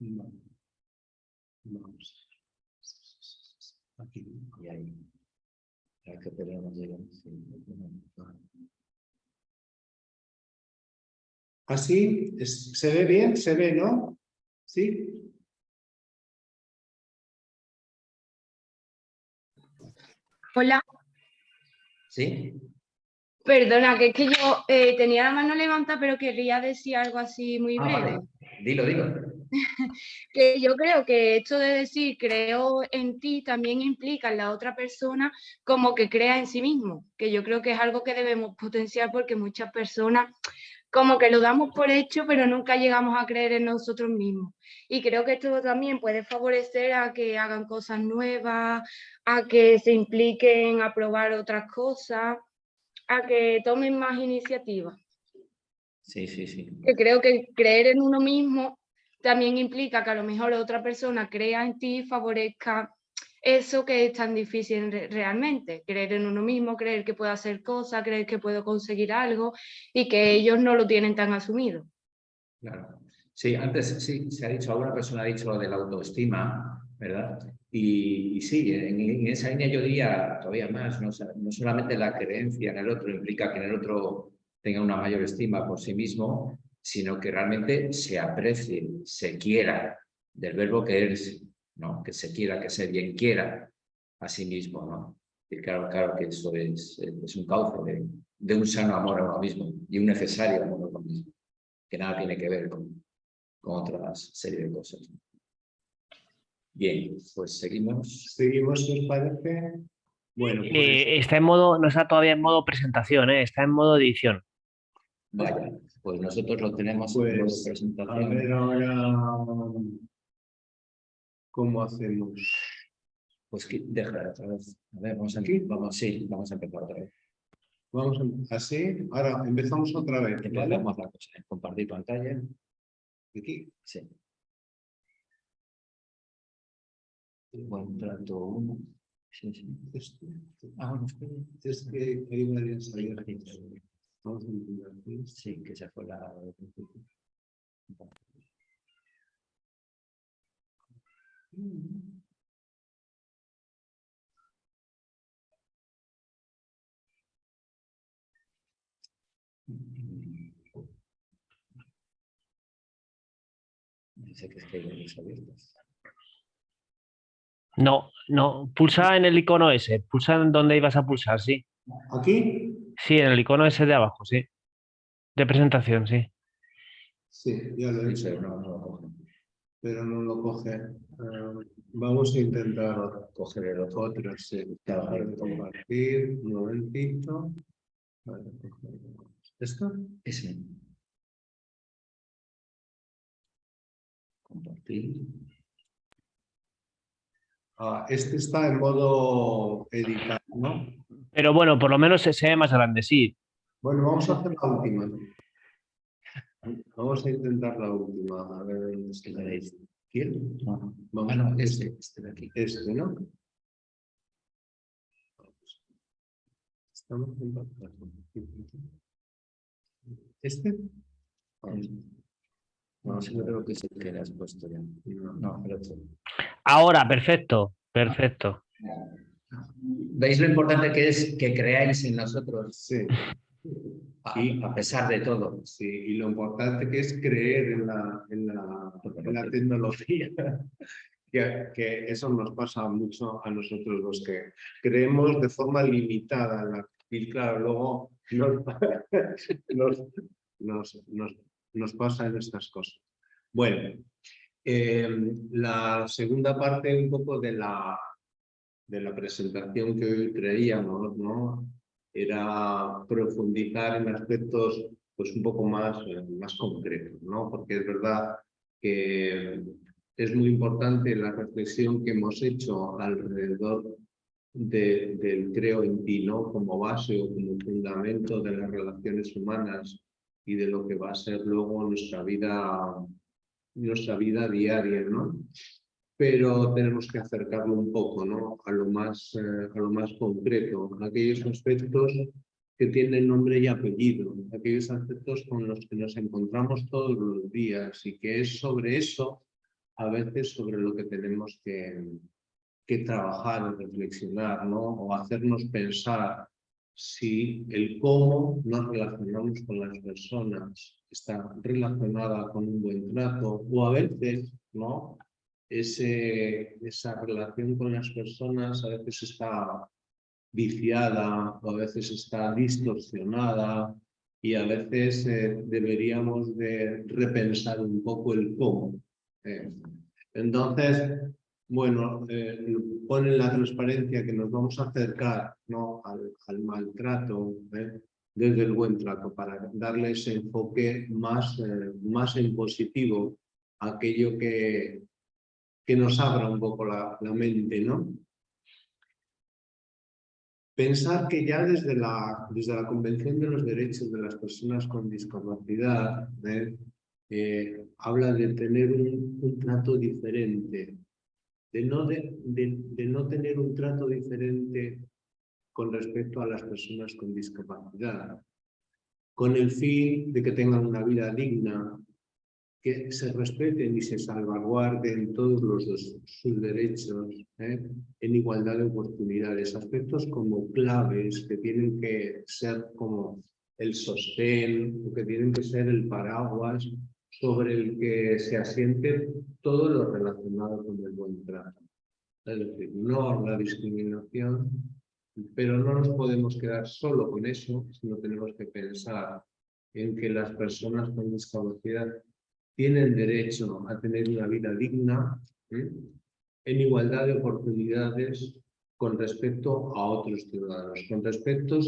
Vale. Vamos. Aquí. Y ahí. Que sí. Así, es- ¿se ve bien? ¿Se ve, no? ¿Sí? Hola, ¿Sí? perdona, que es que yo eh, tenía la mano levantada, pero querría decir algo así muy Ah, breve. vale. Dilo, dilo. Que yo creo que esto de decir creo en ti también implica en la otra persona como que crea en sí mismo, que yo creo que es algo que debemos potenciar porque muchas personas como que lo damos por hecho, pero nunca llegamos a creer en nosotros mismos. Y creo que esto también puede favorecer a que hagan cosas nuevas, a que se impliquen a probar otras cosas, a que tomen más iniciativa. Sí, sí, sí. Que creo que creer en uno mismo también implica que a lo mejor otra persona crea en ti y favorezca eso que es tan difícil re- realmente, creer en uno mismo, creer que puedo hacer cosas, creer que puedo conseguir algo y que ellos no lo tienen tan asumido. Claro. Sí, antes sí, se ha dicho, alguna persona ha dicho lo de la autoestima, ¿verdad? Y, sí, en, esa línea yo diría todavía más, no, no solamente la creencia en el otro implica que en el otro tenga una mayor estima por sí mismo, sino que realmente se aprecie, se quiera, del verbo que es, ¿no? Que se quiera, que se bien quiera a sí mismo, ¿no? Y claro, claro que eso es, es un cauce de, de un sano amor a uno mismo y un necesario amor a uno mismo, que nada tiene que ver con, con otras serie de cosas. Bien, pues seguimos. Seguimos, si os parece. Bueno, pues, Eh, está en modo, no está todavía en modo presentación, ¿eh? está en modo edición. Vaya, pues nosotros lo tenemos en modo pues a presentación. ver ahora cómo hacemos. Pues otra vez. A ver, vamos a, vamos, sí, vamos a empezar otra vez. Vamos a- así. Ahora empezamos otra vez. ¿vale? Empezamos la cosa. ¿eh? Compartir pantalla. Aquí. Sí. Buen trato uno. Sí, sí. Esto. Ah, bueno, espera. Es que hay varias abiertas. Vamos a aquí. Sí, que se fue la... Dice que es que hay varias abiertas. No, no, pulsa en el icono ese, pulsa en donde ibas a pulsar, sí. ¿Aquí? Sí, en el icono ese de abajo, sí. De presentación, sí. Sí, ya lo he hecho. Pero no lo coge. Eh, vamos a intentar coger el otro, sí. Compartir, un momentito. Vale, ¿Esto? Ese. Compartir. Ah, este está en modo editar, ¿no? Pero bueno, por lo menos se ve más grande, sí. Bueno, vamos a hacer la última. Vamos a intentar la última. A ver, es que veréis. ¿Quién? Vamos Ah, no, a este, este de aquí. Este, ¿no? Estamos en ¿Este? No, sí, yo creo que es el que le has puesto ya. No, pero otro. Ahora, perfecto, perfecto. ¿Veis lo importante que es que creáis en nosotros? Sí. A, a pesar de todo. Sí, y lo importante que es creer en la, en la, en la tecnología. Que, que eso nos pasa mucho a nosotros los que creemos de forma limitada en la y claro, luego nos, nos, nos, nos, nos pasa en estas cosas. Bueno, eh, la segunda parte un poco de la, de la presentación que hoy creíamos, ¿no? Era profundizar en aspectos pues un poco más, eh, más concretos, ¿no? Porque es verdad que es muy importante la reflexión que hemos hecho alrededor de, del creo en ti, ¿no? Como base o como fundamento de las relaciones humanas y de lo que va a ser luego nuestra vida, nuestra vida diaria, ¿no? Pero tenemos que acercarlo un poco, ¿no? A lo más, eh, a lo más concreto, a aquellos aspectos que tienen nombre y apellido, aquellos aspectos con los que nos encontramos todos los días y que es sobre eso, a veces sobre lo que tenemos que, que trabajar reflexionar, ¿no? O hacernos pensar si el cómo nos relacionamos con las personas está relacionada con un buen trato o a veces, ¿no? Ese, esa relación con las personas a veces está viciada o a veces está distorsionada y a veces eh, deberíamos de repensar un poco el cómo. eh. Entonces, bueno, eh, ponen la transparencia que nos vamos a acercar ¿no? al, al maltrato ¿eh? desde el buen trato para darle ese enfoque más, más en positivo, aquello que, que nos abra un poco la, mente, ¿no? Pensar que ya desde la, desde la Convención de los Derechos de las Personas con Discapacidad ¿eh? Eh, habla de tener un, trato diferente, de no, de, de no tener un trato diferente con respecto a las personas con discapacidad, con el fin de que tengan una vida digna, que se respeten y se salvaguarden todos los, sus derechos ¿eh? en igualdad de oportunidades, aspectos como claves que tienen que ser como el sostén, que tienen que ser el paraguas sobre el que se asiente todo lo relacionado con el buen trato. Es decir, no la discriminación, pero no nos podemos quedar solo con eso, sino tenemos que pensar en que las personas con discapacidad tienen derecho a tener una vida digna, ¿eh? en igualdad de oportunidades con respecto a otros ciudadanos, con respecto,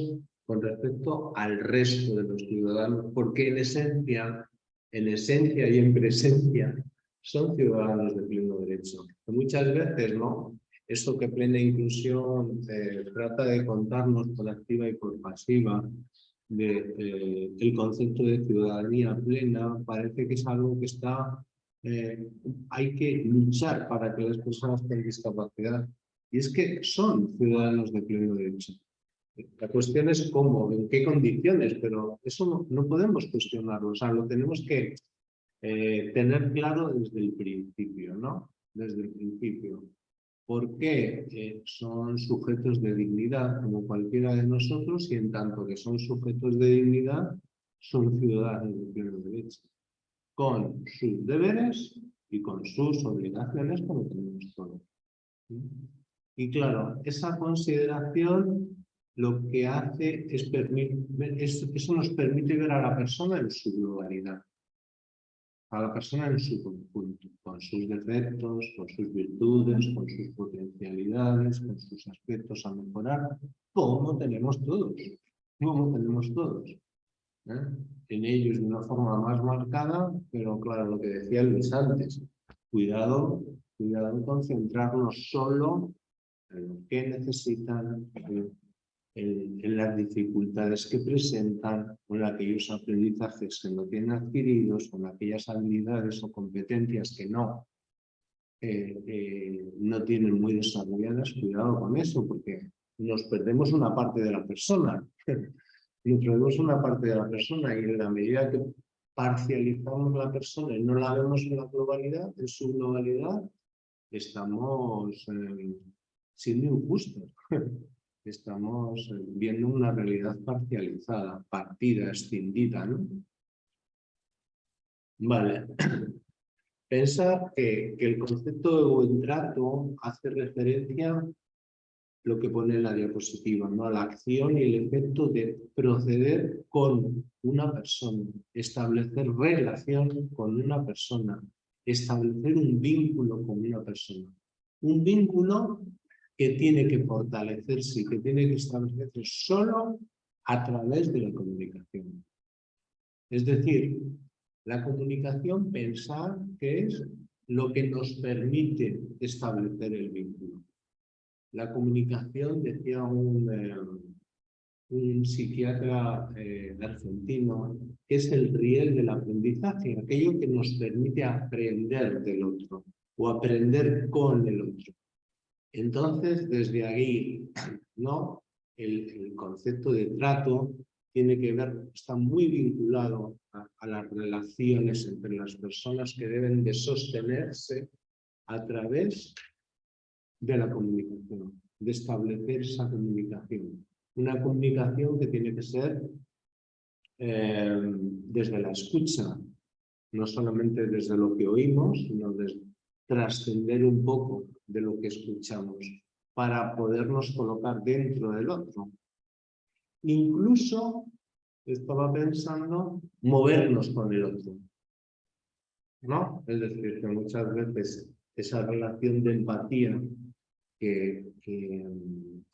con respecto al resto de los ciudadanos, porque en esencia en esencia y en presencia, son ciudadanos de pleno derecho. muchas veces, ¿no? Esto que plena inclusión eh, trata de contarnos por activa y por pasiva, de, eh, el concepto de ciudadanía plena, parece que es algo que está, eh, hay que luchar para que las personas con discapacidad, y es que son ciudadanos de pleno derecho. La cuestión es cómo, en qué condiciones, pero eso no, podemos cuestionarlo, o sea, lo tenemos que eh, tener claro desde el principio, ¿no? Desde el principio. ¿Por qué eh, son sujetos de dignidad como cualquiera de nosotros y en tanto que son sujetos de dignidad, son ciudadanos de pleno derecho, con sus deberes y con sus obligaciones como tenemos todos. Y claro, esa consideración lo que hace es, es eso nos permite ver a la persona en su globalidad a la persona en su conjunto, con sus defectos, con sus virtudes, con sus potencialidades, con sus aspectos a mejorar, como tenemos todos, como tenemos todos. ¿eh? En ellos de una forma más marcada, pero claro, lo que decía Luis antes, cuidado, cuidado con centrarnos solo en lo que necesitan, en, las dificultades que presentan, con aquellos aprendizajes que no tienen adquiridos, con aquellas habilidades o competencias que no, eh, eh, no tienen muy desarrolladas, cuidado con eso, porque nos perdemos una parte de la persona. nos perdemos una parte de la persona y en la medida que parcializamos la persona y no la vemos en la globalidad, en su globalidad, estamos eh, siendo injustos. estamos viendo una realidad parcializada, partida, escindida, ¿no? Vale. Pensar que, el concepto de buen trato hace referencia a lo que pone en la diapositiva, ¿no? a la acción y el efecto de proceder con una persona, establecer relación con una persona, establecer un vínculo con una persona. Un vínculo que tiene que fortalecerse y que tiene que establecerse solo a través de la comunicación. Es decir, la comunicación pensar que es lo que nos permite establecer el vínculo. La comunicación, decía un, eh, un psiquiatra eh, argentino, que es el riel del aprendizaje, aquello que nos permite aprender del otro o aprender con el otro. Entonces, desde ahí, ¿no? El, concepto de trato tiene que ver, está muy vinculado a, las relaciones entre las personas que deben de sostenerse a través de la comunicación, de establecer esa comunicación. Una comunicación que tiene que ser eh, desde la escucha, no solamente desde lo que oímos, sino trascender un poco de lo que escuchamos para podernos colocar dentro del otro. Incluso, estaba pensando, movernos con el otro. ¿No? Es decir, que muchas veces esa relación de empatía, que,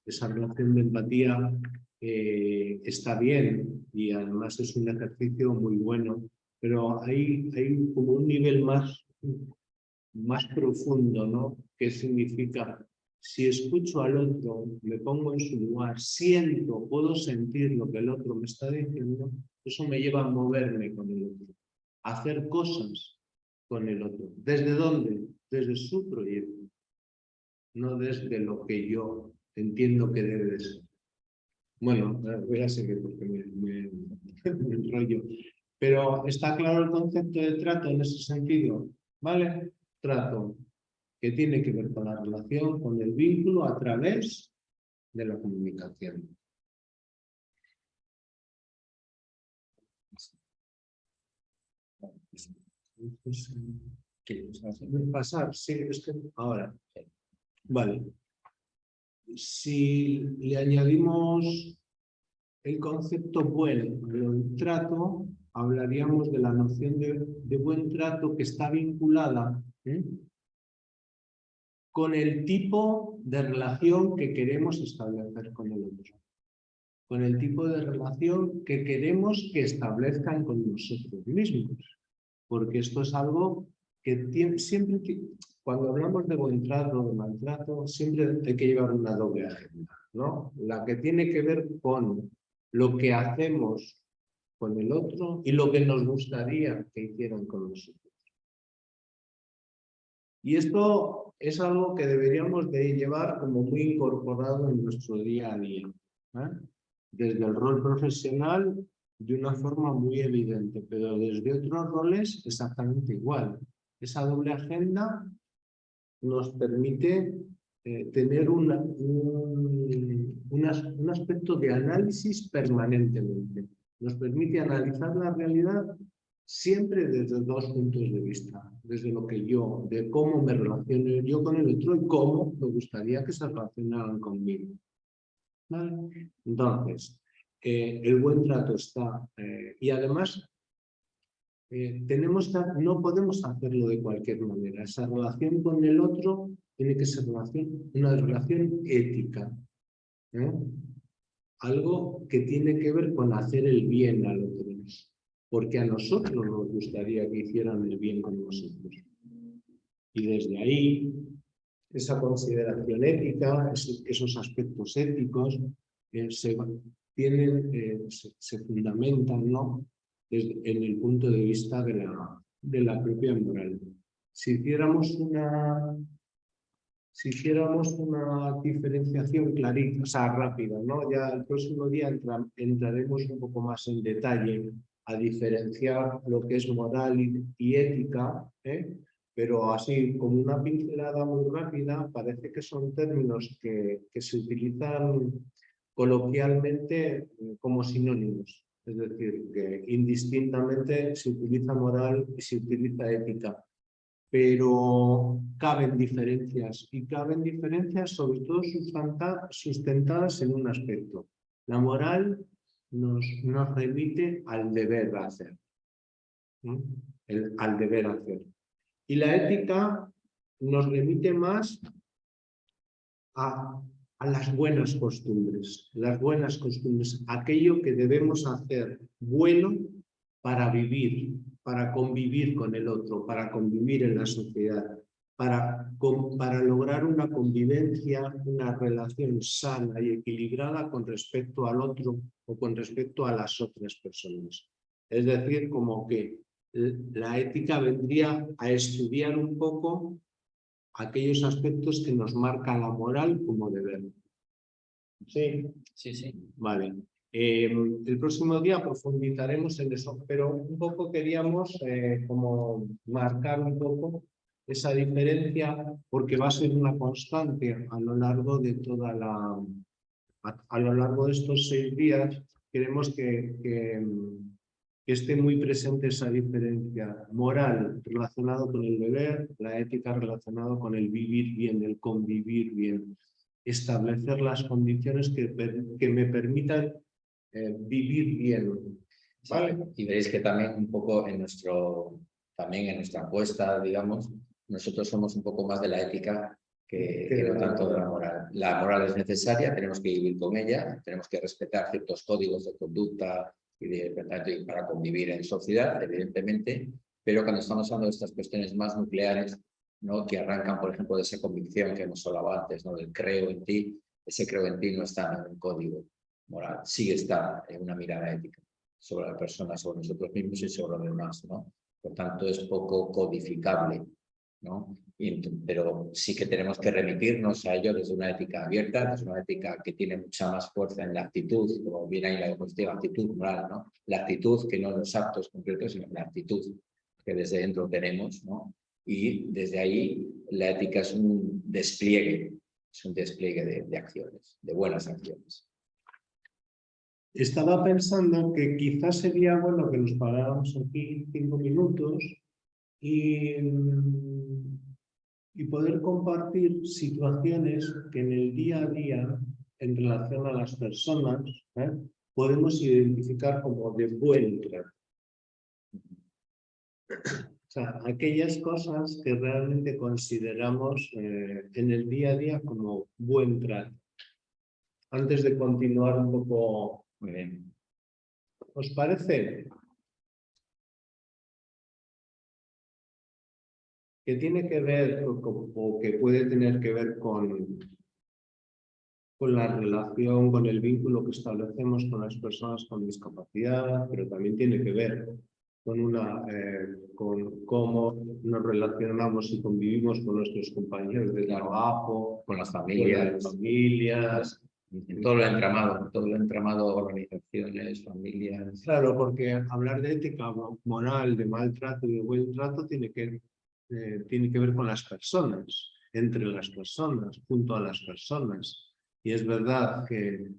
esa relación de empatía eh, está bien y además es un ejercicio muy bueno, pero hay, hay como un nivel más más profundo, ¿no? ¿Qué significa? Si escucho al otro, me pongo en su lugar, siento, puedo sentir lo que el otro me está diciendo, eso me lleva a moverme con el otro, a hacer cosas con el otro. ¿Desde dónde? Desde su proyecto, no desde lo que yo entiendo que debe ser. Bueno, voy a seguir porque me, me, me enrollo. Pero está claro el concepto de trato en ese sentido, ¿vale? trato que tiene que ver con la relación, con el vínculo a través de la comunicación. Pasar, sí, es que ahora. Vale. Si le añadimos el concepto buen al trato, hablaríamos de la noción de, de buen trato que está vinculada con el tipo de relación que queremos establecer con el otro, con el tipo de relación que queremos que establezcan con nosotros mismos, porque esto es algo que siempre, cuando hablamos de buen trato, de maltrato, siempre hay que llevar una doble agenda, ¿no? La que tiene que ver con lo que hacemos con el otro y lo que nos gustaría que hicieran con nosotros. Y esto es algo que deberíamos de llevar como muy incorporado en nuestro día a día. ¿eh? Desde el rol profesional de una forma muy evidente, pero desde otros roles exactamente igual. Esa doble agenda nos permite eh, tener un, un aspecto de análisis permanentemente. Nos permite analizar la realidad siempre desde dos puntos de vista, desde lo que yo, de cómo me relaciono yo con el otro y cómo me gustaría que se relacionaran conmigo. Entonces, eh, el buen trato está, eh, y además eh, tenemos no podemos hacerlo de cualquier manera. Esa relación con el otro tiene que ser una relación ética. Algo que tiene que ver con hacer el bien al otro porque a nosotros nos gustaría que hicieran el bien con nosotros. Y desde ahí, esa consideración ética, esos aspectos éticos, eh, se, tienen, eh, se, fundamentan ¿no? en el punto de vista de la, de la propia moral. Si hiciéramos una, si hiciéramos una diferenciación clarita, o sea, rápida, ¿no? ya el próximo día entraremos un poco más en detalle a diferenciar lo que es moral y, ética, ¿eh? pero así como una pincelada muy rápida, parece que son términos que, que se utilizan coloquialmente como sinónimos. Es decir, que indistintamente se utiliza moral y se utiliza ética. Pero caben diferencias, y caben diferencias sobre todo sustentadas en un aspecto. La moral nos, nos remite al deber hacer. El, al deber hacer. Y la ética nos remite más a, a, las buenas costumbres, las buenas costumbres, aquello que debemos hacer bueno para vivir, para convivir con el otro, para convivir en la sociedad, para, para lograr una convivencia, una relación sana y equilibrada con respecto al otro o con respecto a las otras personas. Es decir, como que la ética vendría a estudiar un poco aquellos aspectos que nos marca la moral como deber. Sí, sí, sí. Vale. Em, el próximo día profundizaremos en eso, pero un poco queríamos eh, como marcar un poco esa diferencia porque va a ser una constante a lo largo de toda la... A, lo largo de estos seis días queremos que, esté muy presente esa diferencia moral relacionado con el deber, la ética relacionado con el vivir bien, el convivir bien, establecer las condiciones que, que me permitan eh, vivir bien. ¿Vale? y veréis que también un poco en nuestro, también en nuestra apuesta, digamos, nosotros somos un poco más de la ética que, no tanto de la moral. La moral es necesaria, tenemos que vivir con ella, tenemos que respetar ciertos códigos de conducta y de, para convivir en sociedad, evidentemente, pero cuando estamos hablando de estas cuestiones más nucleares, ¿no? que arrancan, por ejemplo, de esa convicción que hemos hablado antes, ¿no? del creo en ti, ese creo en ti no está en un código moral, sí está en una mirada ética sobre la persona, sobre nosotros mismos y sobre los demás. ¿no? Por tanto, es poco codificable ¿no? pero sí que tenemos que remitirnos a ello desde una ética abierta, desde una ética que tiene mucha más fuerza en la actitud, como viene ahí la diapositiva, actitud moral, ¿no? La actitud que no los actos concretos, sino la actitud que desde dentro tenemos, ¿no? Y desde ahí la ética es un despliegue, es un despliegue de, de acciones, de buenas acciones. Estaba pensando que quizás sería bueno que nos paráramos aquí cinco minutos y y poder compartir situaciones que en el día a día, en relación a las personas, ¿eh? podemos identificar como de buen trato. O sea, aquellas cosas que realmente consideramos eh, en el día a día como buen trato. Antes de continuar un poco... Muy bien. ¿Os parece? Que tiene que ver o, que puede tener que ver con, con la relación, con el vínculo que establecemos con las personas con discapacidad, pero también tiene que ver con, una, eh, con cómo nos relacionamos y convivimos con nuestros compañeros de trabajo, con las familias, las familias todo lo entramado, todo lo entramado, organizaciones, familias. Claro, porque hablar de ética moral, de maltrato y de buen trato tiene que eh, tiene que ver con las personas, entre las personas, junto a las personas. Y es verdad que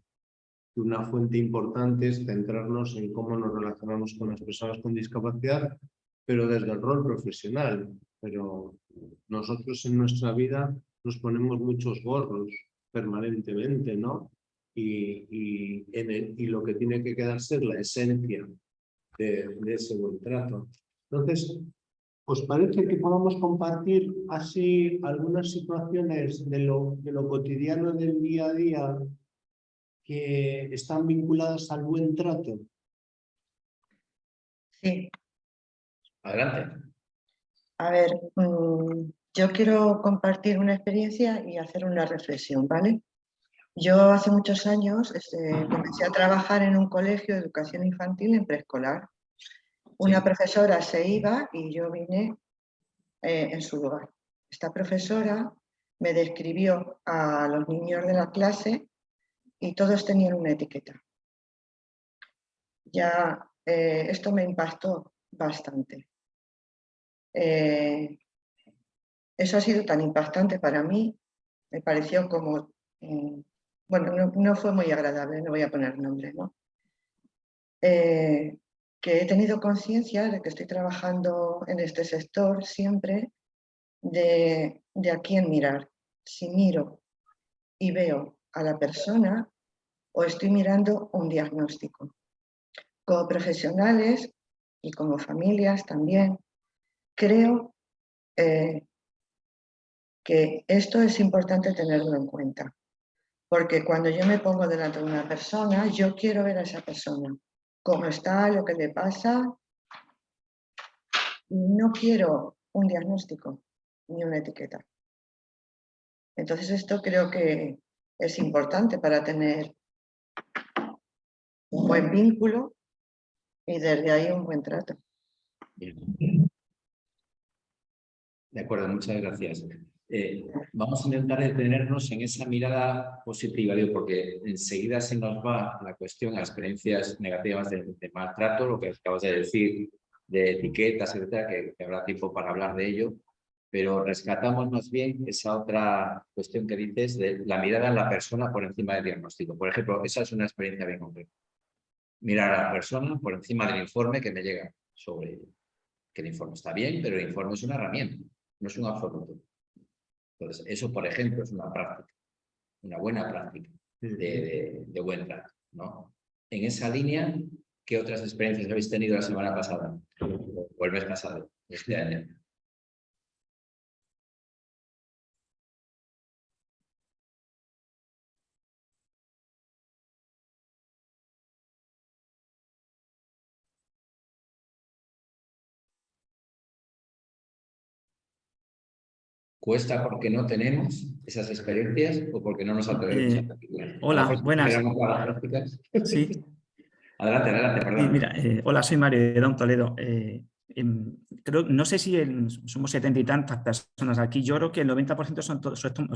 una fuente importante es centrarnos en cómo nos relacionamos con las personas con discapacidad, pero desde el rol profesional. Pero nosotros en nuestra vida nos ponemos muchos gorros permanentemente, ¿no? Y lo que tiene que quedarse es la esencia de, de ese buen trato. Entonces, ¿Os parece que podamos compartir así algunas situaciones de lo, de lo cotidiano del día a día que están vinculadas al buen trato? Sí. Adelante. A ver, mm, yo quiero compartir una experiencia y hacer una reflexión, ¿vale? Yo hace muchos años este, comencé a trabajar en un colegio de educación infantil en preescolar una profesora se iba y yo vine eh, en su lugar. Esta profesora me describió a los niños de la clase y todos tenían una etiqueta. Ya eh, esto me impactó bastante. Eh, eso ha sido tan impactante para mí, me pareció como, bueno, no, no, fue muy agradable, no voy a poner nombre, ¿no? Que he tenido conciencia de que estoy trabajando en este sector siempre de, de a quién mirar. Si miro y veo a la persona o estoy mirando un diagnóstico. Como profesionales y como familias también, creo eh, que esto es importante tenerlo en cuenta. Porque cuando yo me pongo delante de una persona, yo quiero ver a esa persona cómo está, lo que le pasa. No quiero un diagnóstico ni una etiqueta. Entonces esto creo que es importante para tener un buen vínculo y desde ahí un buen trato. De acuerdo, muchas gracias. Eh, vamos a intentar detenernos en esa mirada positiva, digo, porque enseguida se nos va la cuestión a experiencias negativas de, maltrato, lo que acabas de decir, de etiquetas, etcétera, que, habrá tiempo para hablar de ello, pero rescatamos más bien esa otra cuestión que dices de la mirada en la persona por encima del diagnóstico. Por ejemplo, esa es una experiencia bien concreta. Mirar a la persona por encima del informe que me llega sobre Que el informe está bien, pero el informe es una herramienta, no es un absoluto. Entonces, eso, por ejemplo, es una práctica, una buena práctica de, buen trato. ¿no? En esa línea, ¿qué otras experiencias habéis tenido la semana pasada? O el mes pasado, este año. ¿Cuesta porque no tenemos esas experiencias o porque no nos atrevemos eh, Hola, buenas. Sí. Adelante, adelante, perdón. mira, eh, hola, soy Mario de Don Toledo. Eh, em, creo, no sé si somos setenta y tantas personas aquí. Yo creo que el 90% son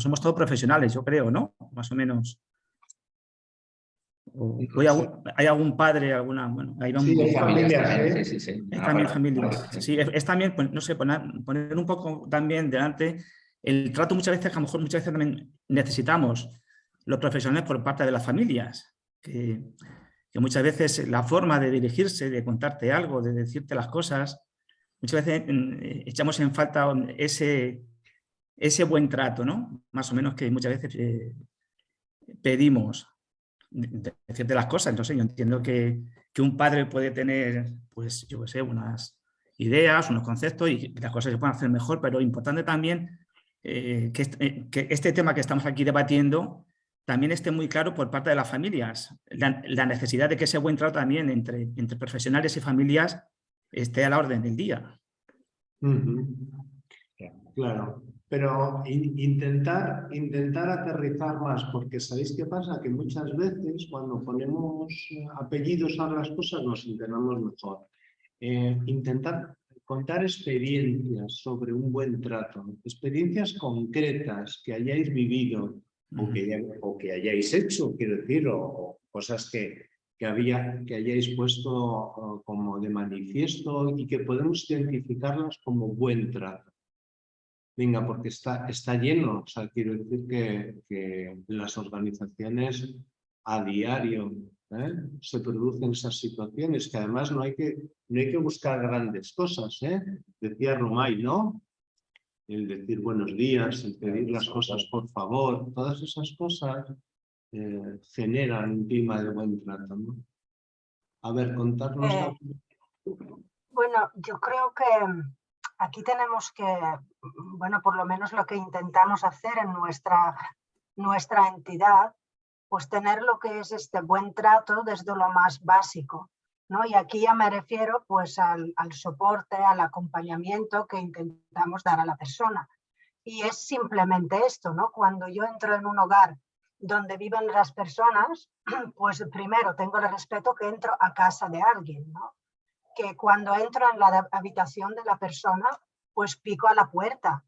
somos todos profesionales, yo creo, ¿no? Más o menos. ¿Hay algún padre, alguna, bueno, ahí vamos. Sí, familia, sí, sí, sí. Es también familia. Sí, es, también, pues, no sé, poner, poner, un poco también delante el trato muchas veces, a lo mejor muchas veces también necesitamos los profesionales por parte de las familias, que, muchas veces la forma de dirigirse, de contarte algo, de decirte las cosas, muchas veces eh, echamos en falta ese, ese buen trato, ¿no? Más o menos que muchas veces eh, pedimos decirte las cosas. Entonces yo entiendo que, que, un padre puede tener, pues yo qué sé, unas ideas, unos conceptos y las cosas se pueden hacer mejor, pero importante también eh, eh, que, este, tema que estamos aquí debatiendo también esté muy claro por parte de las familias. La, necesidad de que ese buen trato también entre, entre profesionales y familias esté a la orden del día. Claro, pero intentar, intentar aterrizar más, porque ¿sabéis qué pasa? Que muchas veces cuando ponemos apellidos a las cosas nos entendemos mejor. Eh, intentar contar experiencias sobre un buen trato, experiencias concretas que hayáis vivido o, que, o que hayáis hecho, quiero decir, o, cosas que, que, había, que hayáis puesto como de manifiesto y que podemos identificarlas como buen trato. Venga, porque está, está lleno, o sea, quiero decir que, que las organizaciones a diario ¿eh? se producen esas situaciones, que además no hay que, no hay que buscar grandes cosas. ¿eh? Decía Romay, ¿no? El decir buenos días, el pedir las cosas por favor, todas esas cosas eh, generan un clima de buen trato. ¿no? A ver, contarnos. Eh, bueno, yo creo que aquí tenemos que, bueno, por lo menos lo que intentamos hacer en nuestra, nuestra entidad, pues tener lo que es este buen trato desde lo más básico. ¿no? Y aquí ya me refiero pues al, al soporte, al acompañamiento que intentamos dar a la persona. Y es simplemente esto, ¿no? Cuando yo entro en un hogar donde viven las personas, pues primero tengo el respeto que entro a casa de alguien, ¿no? Que cuando entro en la habitación de la persona, pues pico a la puerta,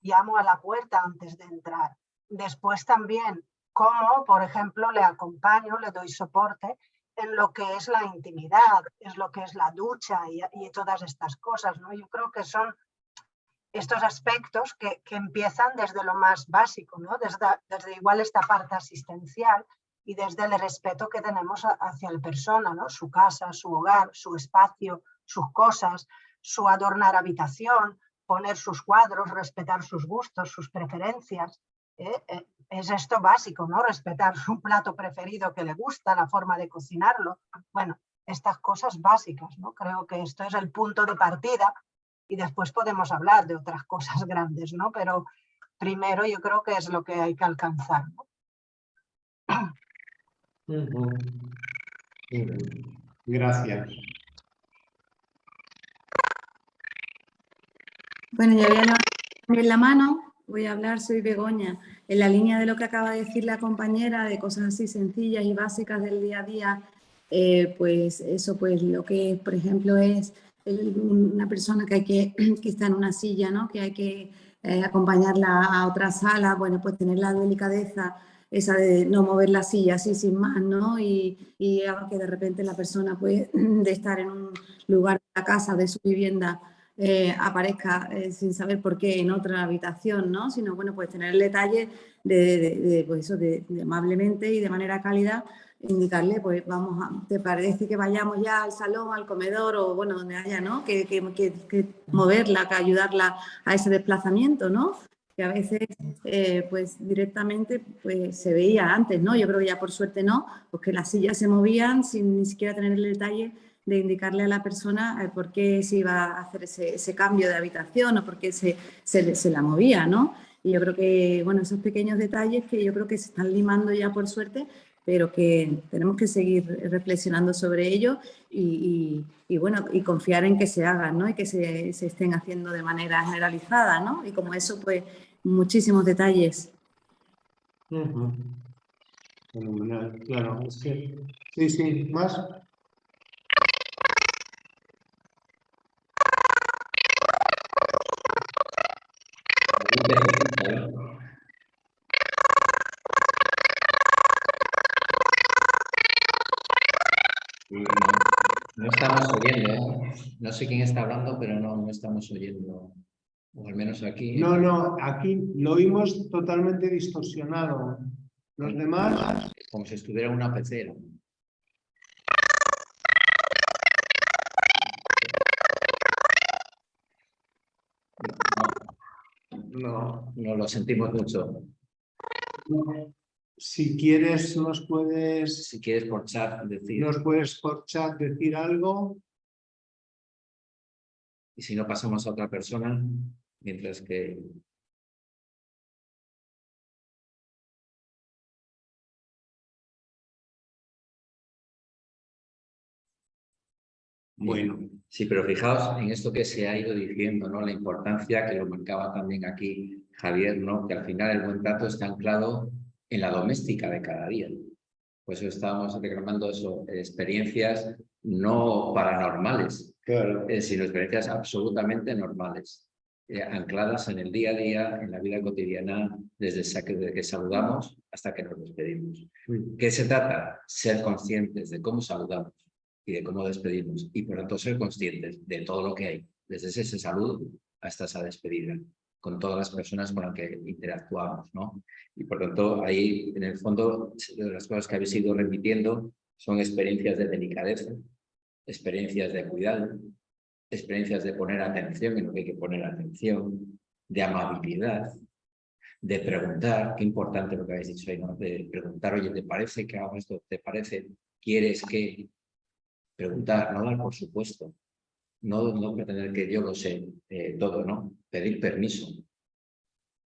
llamo a la puerta antes de entrar. Después también cómo, por ejemplo, le acompaño, le doy soporte en lo que es la intimidad, es lo que es la ducha y, y todas estas cosas. ¿no? Yo creo que son estos aspectos que, empiezan desde lo más básico, ¿no? desde igual esta parte asistencial y desde el respeto que tenemos hacia la persona, ¿no? su casa, su hogar, su espacio, sus cosas, su adornar habitación, poner sus cuadros, respetar sus gustos, sus preferencias. ¿eh? Eh, es esto básico, ¿no? Respetar su plato preferido que le gusta, la forma de cocinarlo. Bueno, estas cosas básicas, ¿no? Creo que esto es el punto de partida y después podemos hablar de otras cosas grandes, ¿no? Pero primero yo creo que es lo que hay que alcanzar. Gracias. Bueno, ya voy a levantar la mano, voy a hablar, soy Begoña. En la línea de lo que acaba de decir la compañera, de cosas así sencillas y básicas del día a día, eh, pues eso, pues lo que, por ejemplo, es una persona que, hay que, que está en una silla, ¿no? que hay que eh, acompañarla a otra sala, bueno, pues tener la delicadeza esa de no mover la silla así sin más, ¿no? Y, y que de repente la persona puede de estar en un lugar de la casa, de su vivienda, eh, aparezca eh, sin saber por qué en otra habitación, ¿no? Sino, bueno, pues tener el detalle de, de, pues eso, de, amablemente y de manera cálida indicarle, pues vamos, a, ¿te parece que vayamos ya al salón, al comedor o bueno, donde haya, ¿no? Que, que, que moverla, que ayudarla a ese desplazamiento, ¿no? Que a veces eh, pues directamente pues se veía antes, ¿no? Yo creo que ya por suerte no, porque las sillas se movían sin ni siquiera tener el detalle de indicarle a la persona eh, por qué se iba a hacer ese, ese, cambio de habitación o por qué se, se, se, la movía, ¿no? Y yo creo que, bueno, esos pequeños detalles que yo creo que se están limando ya por suerte, pero que tenemos que seguir reflexionando sobre ello y, bueno, y confiar en que se hagan, ¿no? Y que se, se, estén haciendo de manera generalizada, ¿no? Y como eso, pues, muchísimos detalles. Uh. Fenomenal, claro. Sí, sí, ¿más? No estamos oyendo, ¿eh? no sé quién está hablando, pero no, no estamos oyendo, o al menos aquí. No, no, aquí lo oímos totalmente distorsionado. Los demás... Como si estuviera una pecera. No, no lo sentimos mucho. Si quieres, nos puedes... Si quieres por chat decir... Nos puedes por chat decir algo. Y si no, pasamos a otra persona, mientras que... Bueno, sí, pero fijaos en esto que se ha ido diciendo, ¿no? La importancia que lo marcaba también aquí Javier, ¿no? Que al final el buen trato está anclado en la doméstica de cada día. Por eso estábamos reclamando eso, experiencias no paranormales, claro. eh, sino experiencias absolutamente normales, eh, ancladas en el día a día, en la vida cotidiana, desde, desde que saludamos hasta que nos despedimos. Mm. ¿Qué se trata? Ser conscientes de cómo saludamos y de cómo despedimos, y por tanto ser conscientes de todo lo que hay, desde ese saludo hasta esa despedida. Con todas las personas con las que interactuamos, ¿no? Y por tanto, ahí, en el fondo, las cosas que habéis ido repitiendo son experiencias de delicadeza, experiencias de cuidado, experiencias de poner atención en lo que hay que poner atención, de amabilidad, de preguntar, qué importante lo que habéis dicho ahí, ¿no? De preguntar, oye, ¿te parece que hago esto? ¿Te parece? ¿Quieres que? Preguntar, no dar por supuesto. No, no pretender que yo lo sé eh, todo, ¿no? Pedir permiso.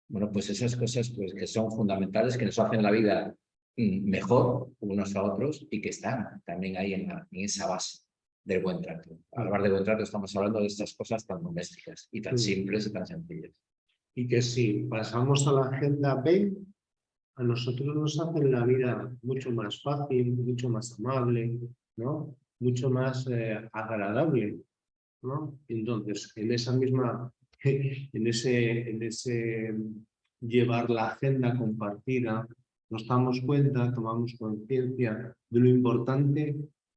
Bueno, pues esas cosas pues, que son fundamentales, que nos hacen la vida mm, mejor unos a otros y que están también ahí en, en esa base del buen trato. Al hablar de buen trato estamos hablando de estas cosas tan domésticas y tan simples y tan sencillas. Y que si pasamos a la agenda B, a nosotros nos hacen la vida mucho más fácil, mucho más amable, ¿no? mucho más eh, agradable. ¿No? Entonces, en esa misma, en ese, en ese llevar la agenda compartida, nos damos cuenta, tomamos conciencia de lo importante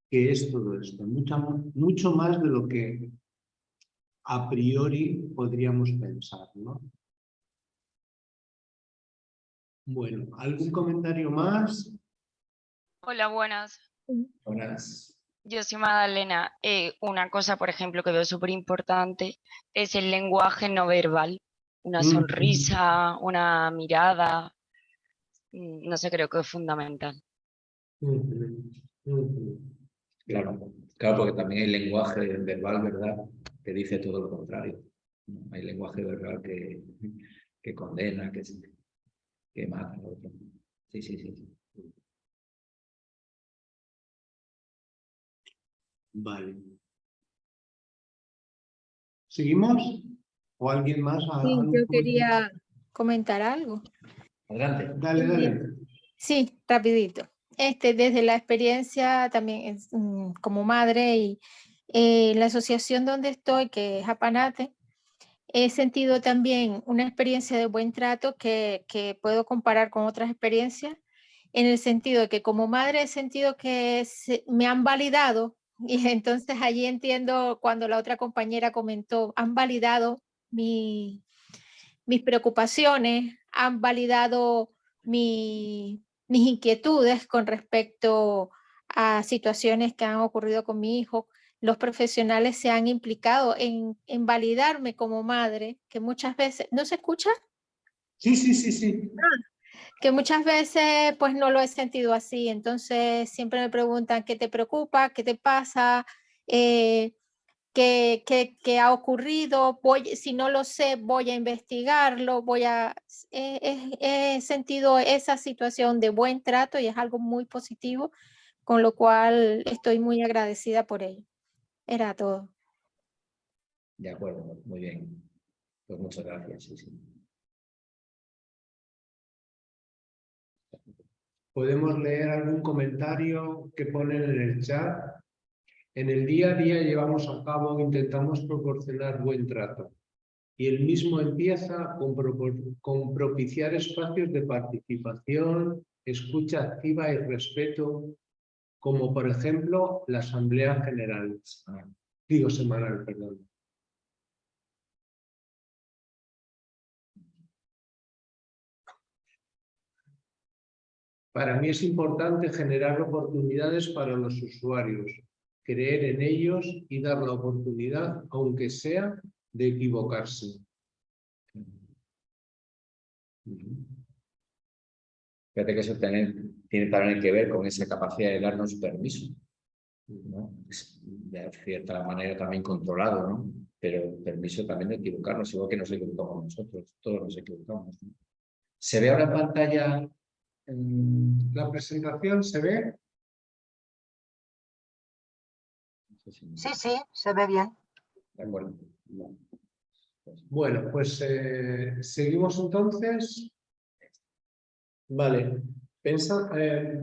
que es todo esto, mucho, mucho más de lo que a priori podríamos pensar. ¿no? Bueno, ¿algún comentario más? Hola, buenas. Buenas. Yo soy Magdalena. Eh, una cosa, por ejemplo, que veo súper importante es el lenguaje no verbal. Una Mm. sonrisa, una mirada. mm, No sé, creo que es fundamental. Claro, claro, porque también hay lenguaje verbal, ¿verdad?, que dice todo lo contrario. Hay lenguaje verbal que, que condena, que, que mata. Sí, sí, sí. Vale. ¿Seguimos? ¿O alguien más? Sí, ¿Algún yo comentario? quería comentar algo. Adelante. Dale, dale. Sí, rapidito. Este, desde la experiencia también es, mm, como madre y eh, la asociación donde estoy, que es Apanate, he sentido también una experiencia de buen trato que, que puedo comparar con otras experiencias, en el sentido de que como madre he sentido que se- me han validado y entonces allí entiendo cuando la otra compañera comentó, han validado mi, mis preocupaciones, han validado mi- mis inquietudes con respecto a situaciones que han ocurrido con mi hijo. Los profesionales se han implicado en, en validarme como madre, que muchas veces, ¿no se escucha? Sí, sí, sí, sí. Que muchas veces pues no lo he sentido así, entonces siempre me preguntan qué te preocupa, qué te pasa, eh, qué, qué- qué ha ocurrido, voy, si no lo sé voy a investigarlo, voy a, he, he- he sentido esa situación de buen trato y es algo muy positivo, con lo cual estoy muy agradecida por ello. Era todo. De acuerdo, muy bien. Pues muchas gracias. Sí, sí. Podemos leer algún comentario que ponen en el chat. En el día a día llevamos a cabo, intentamos proporcionar buen trato. Y el mismo empieza con, propiciar espacios de participación, escucha activa y respeto, como por ejemplo la Asamblea General. Digo semanal, perdón. Para mí es importante generar oportunidades para los usuarios, creer en ellos y dar la oportunidad, aunque sea, de equivocarse. Fíjate que eso tiene, también que ver con esa capacidad de darnos permiso. ¿no? De cierta manera también controlado, ¿no? Pero permiso también de equivocarnos, igual que nos equivocamos nosotros, todos nos equivocamos. ¿Se ve ahora en pantalla? ¿La presentación se ve? Sí, sí, se ve bien. De acuerdo. Bueno, pues eh, seguimos entonces. Vale, Pensa, eh,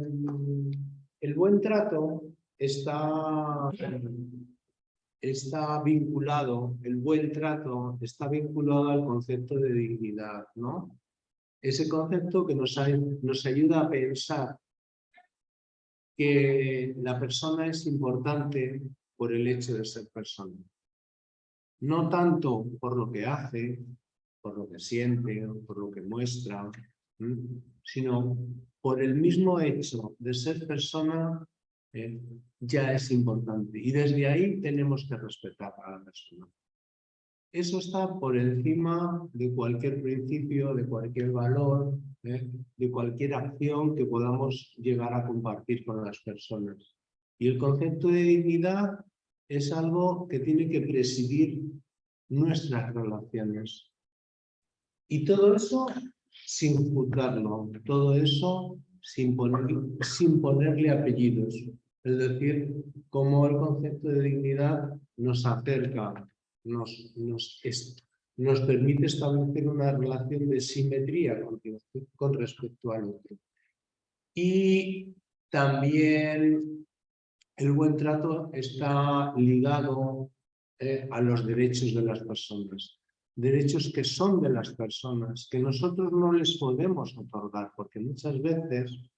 el buen trato está, está vinculado, el buen trato está vinculado al concepto de dignidad, ¿no? Ese concepto que nos, ay- nos ayuda a pensar que la persona es importante por el hecho de ser persona. No tanto por lo que hace, por lo que siente, por lo que muestra, sino por el mismo hecho de ser persona eh, ya es importante. Y desde ahí tenemos que respetar a la persona. Eso está por encima de cualquier principio, de cualquier valor, ¿eh? de cualquier acción que podamos llegar a compartir con las personas. Y el concepto de dignidad es algo que tiene que presidir nuestras relaciones. Y todo eso sin juzgarlo, todo eso sin, sin ponerle apellidos. Es decir, cómo el concepto de dignidad nos acerca, nos, nos, permite establecer una relación de simetría con, con respecto al otro. Y también el buen trato está ligado eh, a los derechos de las personas. Derechos que son de las personas, que nosotros no les podemos otorgar, porque muchas veces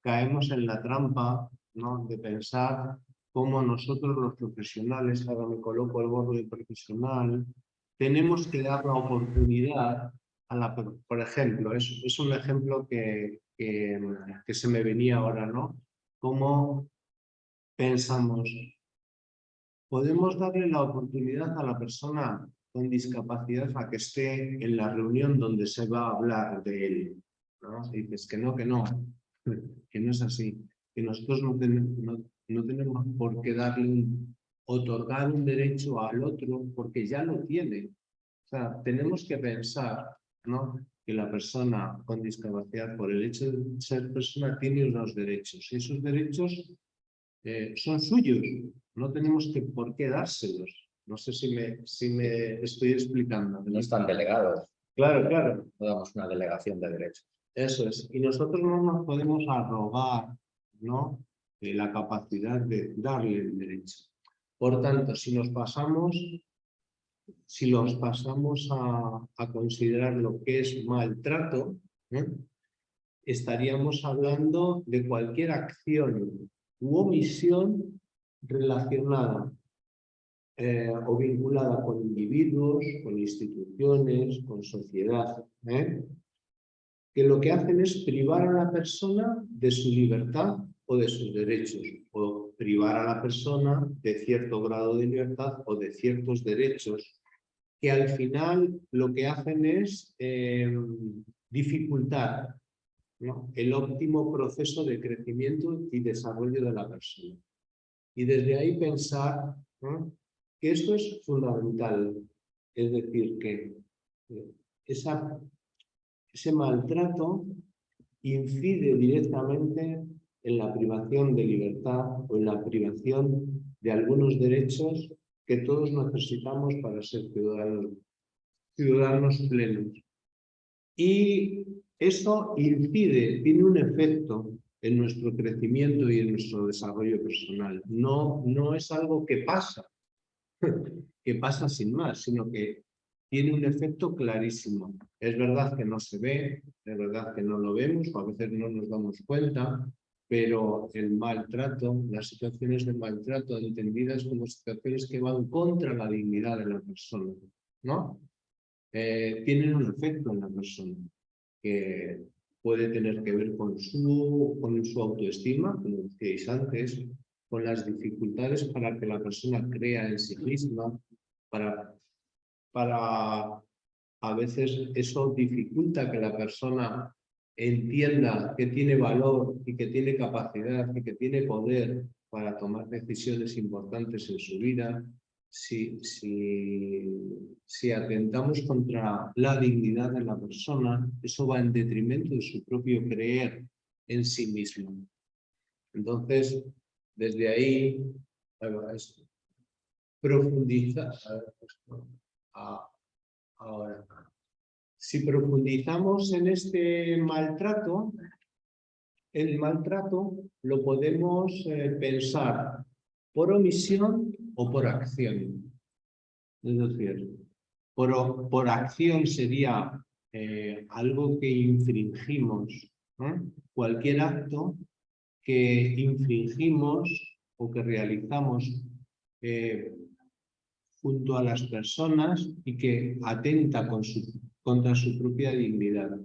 caemos en la trampa ¿no? de pensar cómo nosotros los profesionales, ahora me coloco el gorro de profesional, tenemos que dar la oportunidad a la... Por ejemplo, es, es un ejemplo que, que, que se me venía ahora, ¿no? Cómo pensamos, podemos darle la oportunidad a la persona con discapacidad a que esté en la reunión donde se va a hablar de él. ¿no? dices que no, que no, que no es así, que nosotros no, tenemos, no, tenemos por qué darle otorgar un derecho al otro porque ya lo tiene. O sea, tenemos que pensar ¿no? que la persona con discapacidad, por el hecho de ser persona, tiene unos derechos. Y esos derechos eh, son suyos, no tenemos que por qué dárselos. No sé si me, si me estoy explicando. No están delegados. Claro, claro. No damos una delegación de derechos. Eso es. Y nosotros no nos podemos arrogar ¿no? La capacidad de darle el derecho. Por tanto, si nos pasamos, si los pasamos a, considerar lo que es maltrato, estaríamos hablando de cualquier acción u omisión relacionada eh, o vinculada con individuos, con instituciones, con sociedad, ¿eh? que lo que hacen es privar a la persona de su libertad o de sus derechos, o privar a la persona de cierto grado de libertad o de ciertos derechos, que al final lo que hacen es eh, dificultar el óptimo proceso de crecimiento y desarrollo de la persona. Y desde ahí pensar que esto es fundamental, es decir, que eh, ese maltrato incide directamente en la privación de libertad o en la privación de algunos derechos que todos necesitamos para ser ciudadanos, ciudadanos plenos. Y eso incide, tiene un efecto en nuestro crecimiento y en nuestro desarrollo personal. No, no es algo que pasa, que pasa sin más, sino que tiene un efecto clarísimo. Es verdad que no se ve, es verdad que no lo vemos, o a veces no nos damos cuenta, pero el maltrato, las situaciones de maltrato entendidas como situaciones que van contra la dignidad de la persona, ¿no? Eh, tienen un efecto en la persona que puede tener que ver con su, con su autoestima, como decíais antes, con las dificultades para que la persona crea en sí misma, para, para a veces eso dificulta que la persona entienda que tiene valor y que tiene capacidad y que tiene poder para tomar decisiones importantes en su vida, si, si, atentamos contra la dignidad de la persona, eso va en detrimento de su propio creer en sí mismo. Entonces, desde ahí, profundiza. Ahora, si profundizamos en este maltrato, el maltrato lo podemos eh, pensar por omisión o por acción. Es decir, por, por acción sería eh, algo que infringimos, cualquier acto que infringimos o que realizamos eh, junto a las personas y que atenta con su, contra su propia dignidad.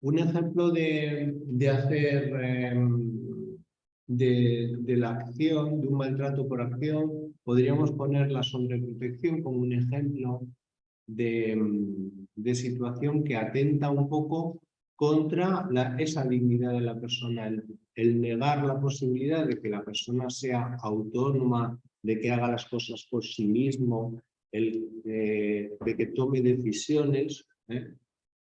Un ejemplo de, hacer em, de, la acción, de un maltrato por acción, podríamos poner la sobreprotección como un ejemplo de, de situación que atenta un poco contra la, esa dignidad de la persona, el, negar la posibilidad de que la persona sea autónoma, de que haga las cosas por sí mismo, el, de que tome decisiones, ¿eh?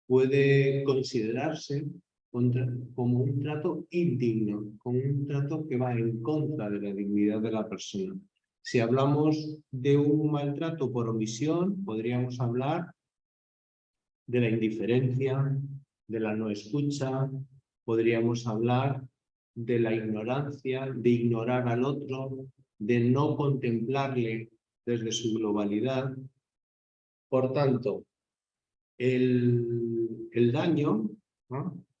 puede considerarse como un trato indigno, como un trato que va en contra de la dignidad de la persona. Si hablamos de un maltrato por omisión, podríamos hablar de la indiferencia, de la no escucha, podríamos hablar de la ignorancia, de ignorar al otro, de no contemplarle desde su globalidad. Por tanto, el, daño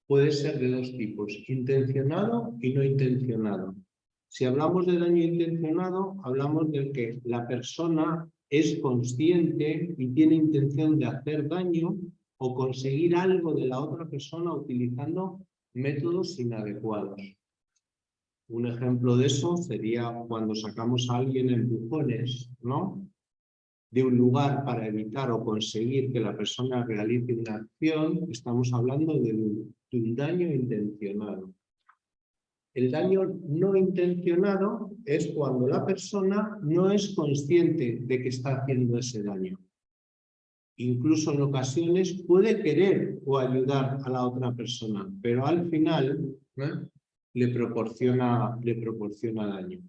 puede ser de dos tipos, intencionado y no intencionado. Si hablamos de daño intencionado, hablamos del que la persona es consciente y tiene intención de hacer daño o conseguir algo de la otra persona utilizando métodos inadecuados. Un ejemplo de eso sería cuando sacamos a alguien en empujones, ¿no? De un lugar para evitar o conseguir que la persona realice una acción, estamos hablando de un daño intencionado. El daño no intencionado es cuando la persona no es consciente de que está haciendo ese daño incluso en ocasiones puede querer o ayudar a la otra persona, pero al final le, proporciona, le proporciona daño.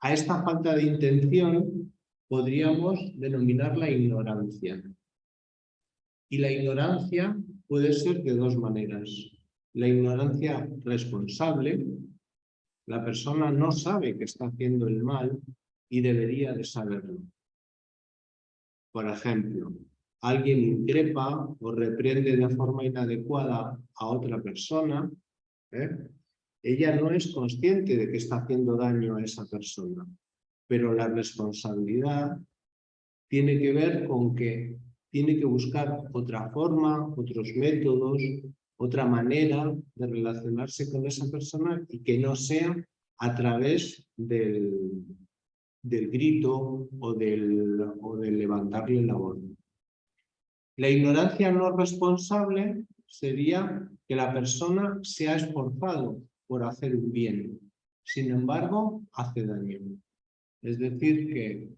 A esta falta de intención podríamos denominarla ignorancia. Y la ignorancia puede ser de dos maneras. La ignorancia responsable, la persona no sabe que está haciendo el mal y debería de saberlo. Por ejemplo, alguien increpa o reprende de forma inadecuada a otra persona, ¿eh? Ella no es consciente de que está haciendo daño a esa persona, pero la responsabilidad tiene que ver con que tiene que buscar otra forma, otros métodos, otra manera de relacionarse con esa persona y que no sea a través del, del grito o del, o del levantarle la voz. La ignorancia no responsable sería que la persona se ha esforzado por hacer un bien, sin embargo, hace daño. Es decir, que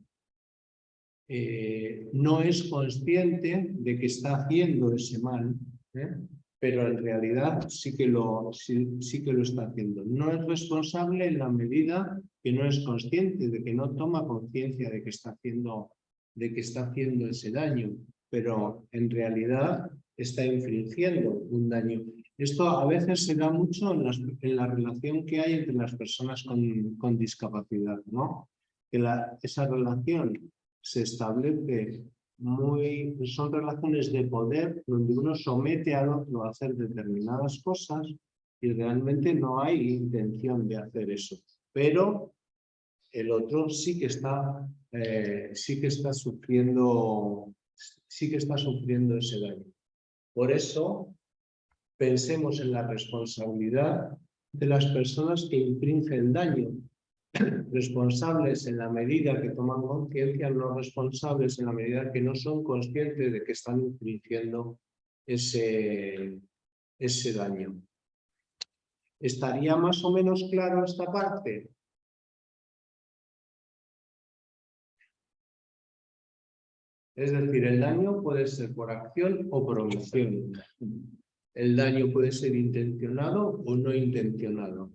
eh, no es consciente de que está haciendo ese mal, ¿eh? pero en realidad sí que, lo, sí, que lo está haciendo. No es responsable en la medida que no es consciente, de que no toma conciencia de que está haciendo de que está haciendo ese daño pero en realidad está infringiendo un daño. Esto a veces se da mucho en, la relación que hay entre las personas con, discapacidad, ¿no? Que esa relación se establece muy... son relaciones de poder donde uno somete al otro a hacer determinadas cosas y realmente no hay intención de hacer eso. Pero el otro sí que está, eh, sí que está sufriendo sí que está sufriendo ese daño. Por eso, pensemos en la responsabilidad de las personas que infringen daño, responsables en la medida que toman conciencia, no responsables en la medida que no son conscientes de que están infringiendo ese, ese daño. ¿Estaría más o menos claro esta parte? Es decir, el daño puede ser por acción o por omisión. El daño puede ser intencionado o no intencionado.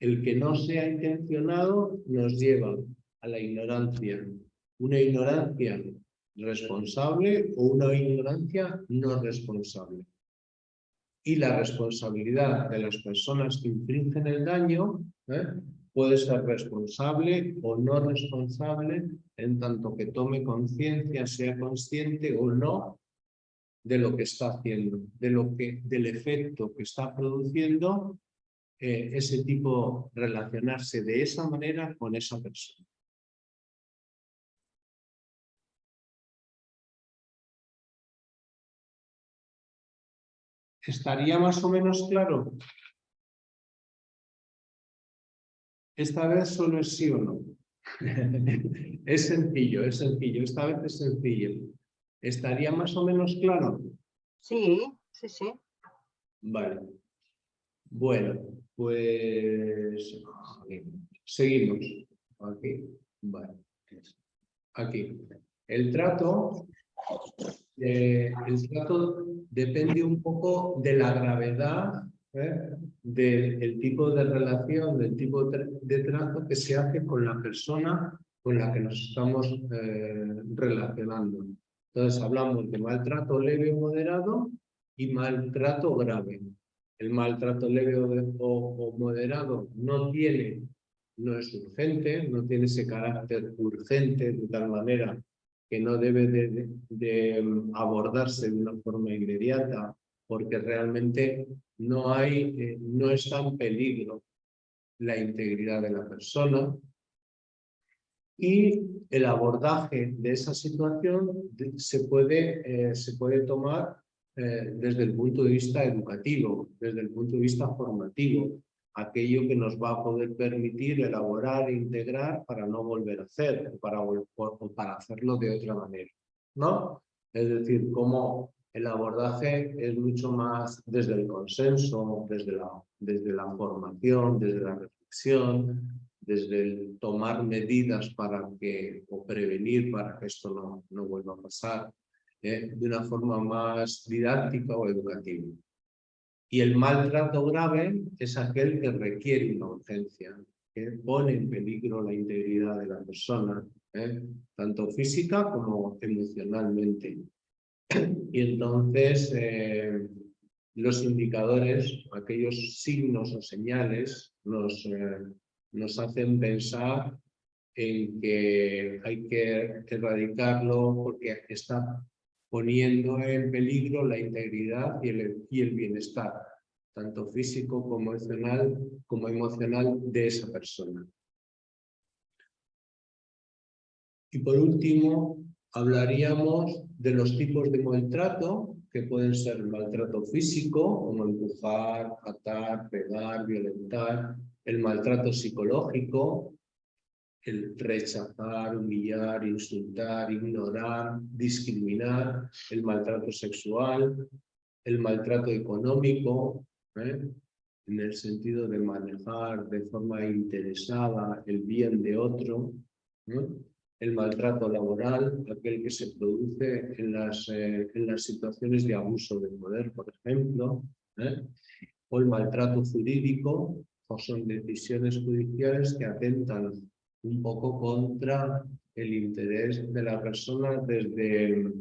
El que no sea intencionado nos lleva a la ignorancia. Una ignorancia responsable o una ignorancia no responsable. Y la responsabilidad de las personas que infringen el daño ¿eh? puede ser responsable o no responsable en tanto que tome conciencia, sea consciente o no de lo que está haciendo, de lo que, del efecto que está produciendo eh, ese tipo, relacionarse de esa manera con esa persona. ¿Estaría más o menos claro? Esta vez solo es sí o no. es sencillo, es sencillo. Esta vez es sencillo. ¿Estaría más o menos claro? Sí, sí, sí. Vale. Bueno, pues seguimos. Aquí. Vale. Aquí. El trato, eh, el trato depende un poco de la gravedad ¿eh? del tipo de relación, del tipo de trato que se hace con la persona con la que nos estamos eh, relacionando. Entonces hablamos de maltrato leve o moderado y maltrato grave. El maltrato leve o, moderado no tiene, no es urgente, no tiene ese carácter urgente de tal manera que no debe de, mm, abordarse de una forma inmediata porque realmente no, hay, eh, no está en peligro la integridad de la persona y el abordaje de esa situación se puede, eh, se puede tomar eh, desde el punto de vista educativo, desde el punto de vista formativo, aquello que nos va a poder permitir elaborar e integrar para no volver a hacer o para, para hacerlo de otra manera. ¿no? Es decir, cómo el abordaje es mucho más desde el consenso, desde la, desde la formación, desde la reflexión, desde el tomar medidas para que, o prevenir para que esto no, no vuelva a pasar, ¿eh? de una forma más didáctica o educativa. Y el maltrato grave es aquel que requiere una urgencia, que pone en peligro la integridad de la persona, ¿eh? tanto física como emocionalmente. Y entonces eh, los indicadores, aquellos signos o señales, nos, nos hacen pensar en que hay que erradicarlo porque está poniendo en peligro la integridad y el, y el bienestar, tanto físico como emocional, como emocional de esa persona. Y por último, hablaríamos de los tipos de maltrato, que pueden ser maltrato físico, como empujar, atar, pegar, violentar, el maltrato psicológico, el rechazar, humillar, insultar, ignorar, discriminar, el maltrato sexual, el maltrato económico, ¿eh? en el sentido de manejar de forma interesada el bien de otro, el maltrato laboral, aquel que se produce en las, eh, en las situaciones de abuso del poder, por ejemplo, ¿eh? o el maltrato jurídico, o son decisiones judiciales que atentan un poco contra el interés de la persona desde,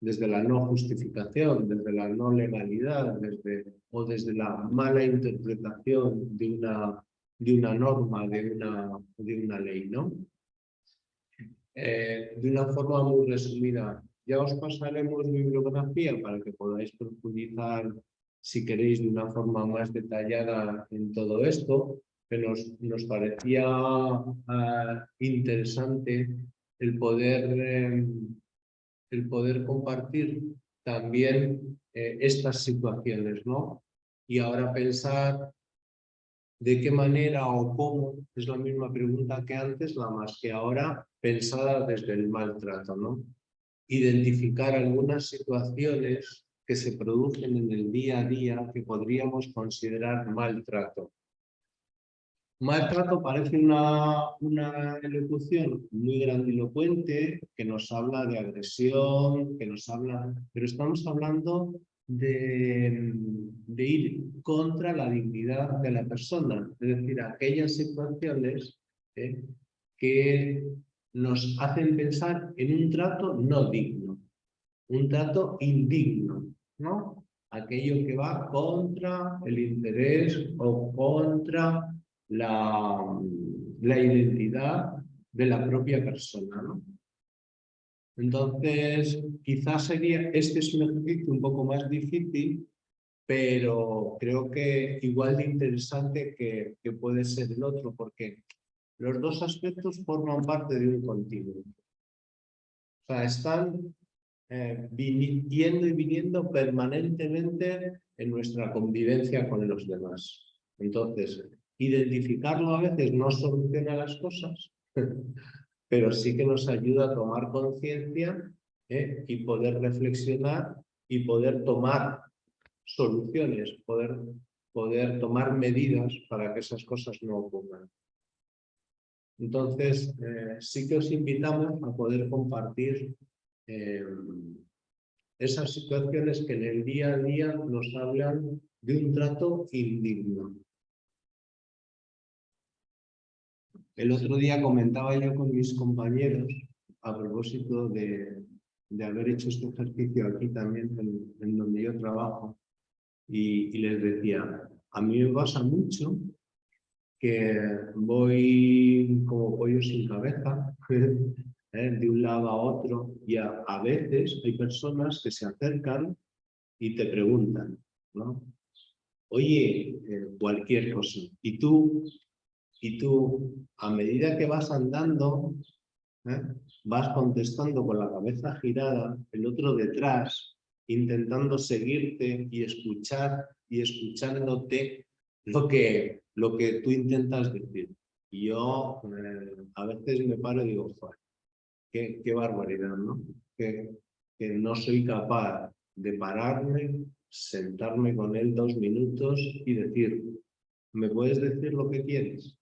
desde la no justificación, desde la no legalidad, desde, o desde la mala interpretación de una, de una norma, de una, de una ley. ¿no? Eh, de una forma muy resumida, ya os pasaremos bibliografía para que podáis profundizar si queréis de una forma más detallada en todo esto, pero nos, parecía ah, interesante el poder, em, el poder compartir también eh, estas situaciones, ¿no? Y ahora pensar de qué manera o cómo, es la misma pregunta que antes, la más que ahora pensada desde el maltrato, ¿no? Identificar algunas situaciones que se producen en el día a día que podríamos considerar maltrato. Maltrato parece una, una elocución muy grandilocuente que nos habla de agresión, que nos habla, pero estamos hablando de, de, ir contra la dignidad de la persona, es decir, aquellas situaciones eh, que nos hacen pensar en un trato no digno, un trato indigno, ¿no? Aquello que va contra el interés o contra la, la identidad de la propia persona. ¿no? Entonces, quizás sería, este es un ejercicio un poco más difícil, pero creo que igual de interesante que, que puede ser el otro, porque los dos aspectos forman parte de un continuo. O sea, están eh, yendo y viniendo permanentemente en nuestra convivencia con los demás. Entonces, identificarlo a veces no soluciona las cosas, pero sí que nos ayuda a tomar conciencia ¿eh? y poder reflexionar y poder tomar soluciones, poder, poder tomar medidas para que esas cosas no ocurran. Entonces, eh, sí que os invitamos a poder compartir eh, esas situaciones que en el día a día nos hablan de un trato indigno. El otro día comentaba yo con mis compañeros a propósito de, de haber hecho este ejercicio aquí también en, donde yo trabajo y, les decía, a mí me pasa mucho que voy como pollo sin cabeza ¿eh? de un lado a otro y a, veces hay personas que se acercan y te preguntan, ¿no? Oye, eh, cualquier cosa. Y tú, y tú, a medida que vas andando, ¿eh? vas contestando con la cabeza girada, el otro detrás, intentando seguirte y escuchar y escuchándote lo que, lo que tú intentas decir. Y yo a veces me paro y digo, qué, barbaridad, ¿no? Que, que no soy capaz de pararme, sentarme con él dos minutos y decir, ¿me puedes decir lo que quieres?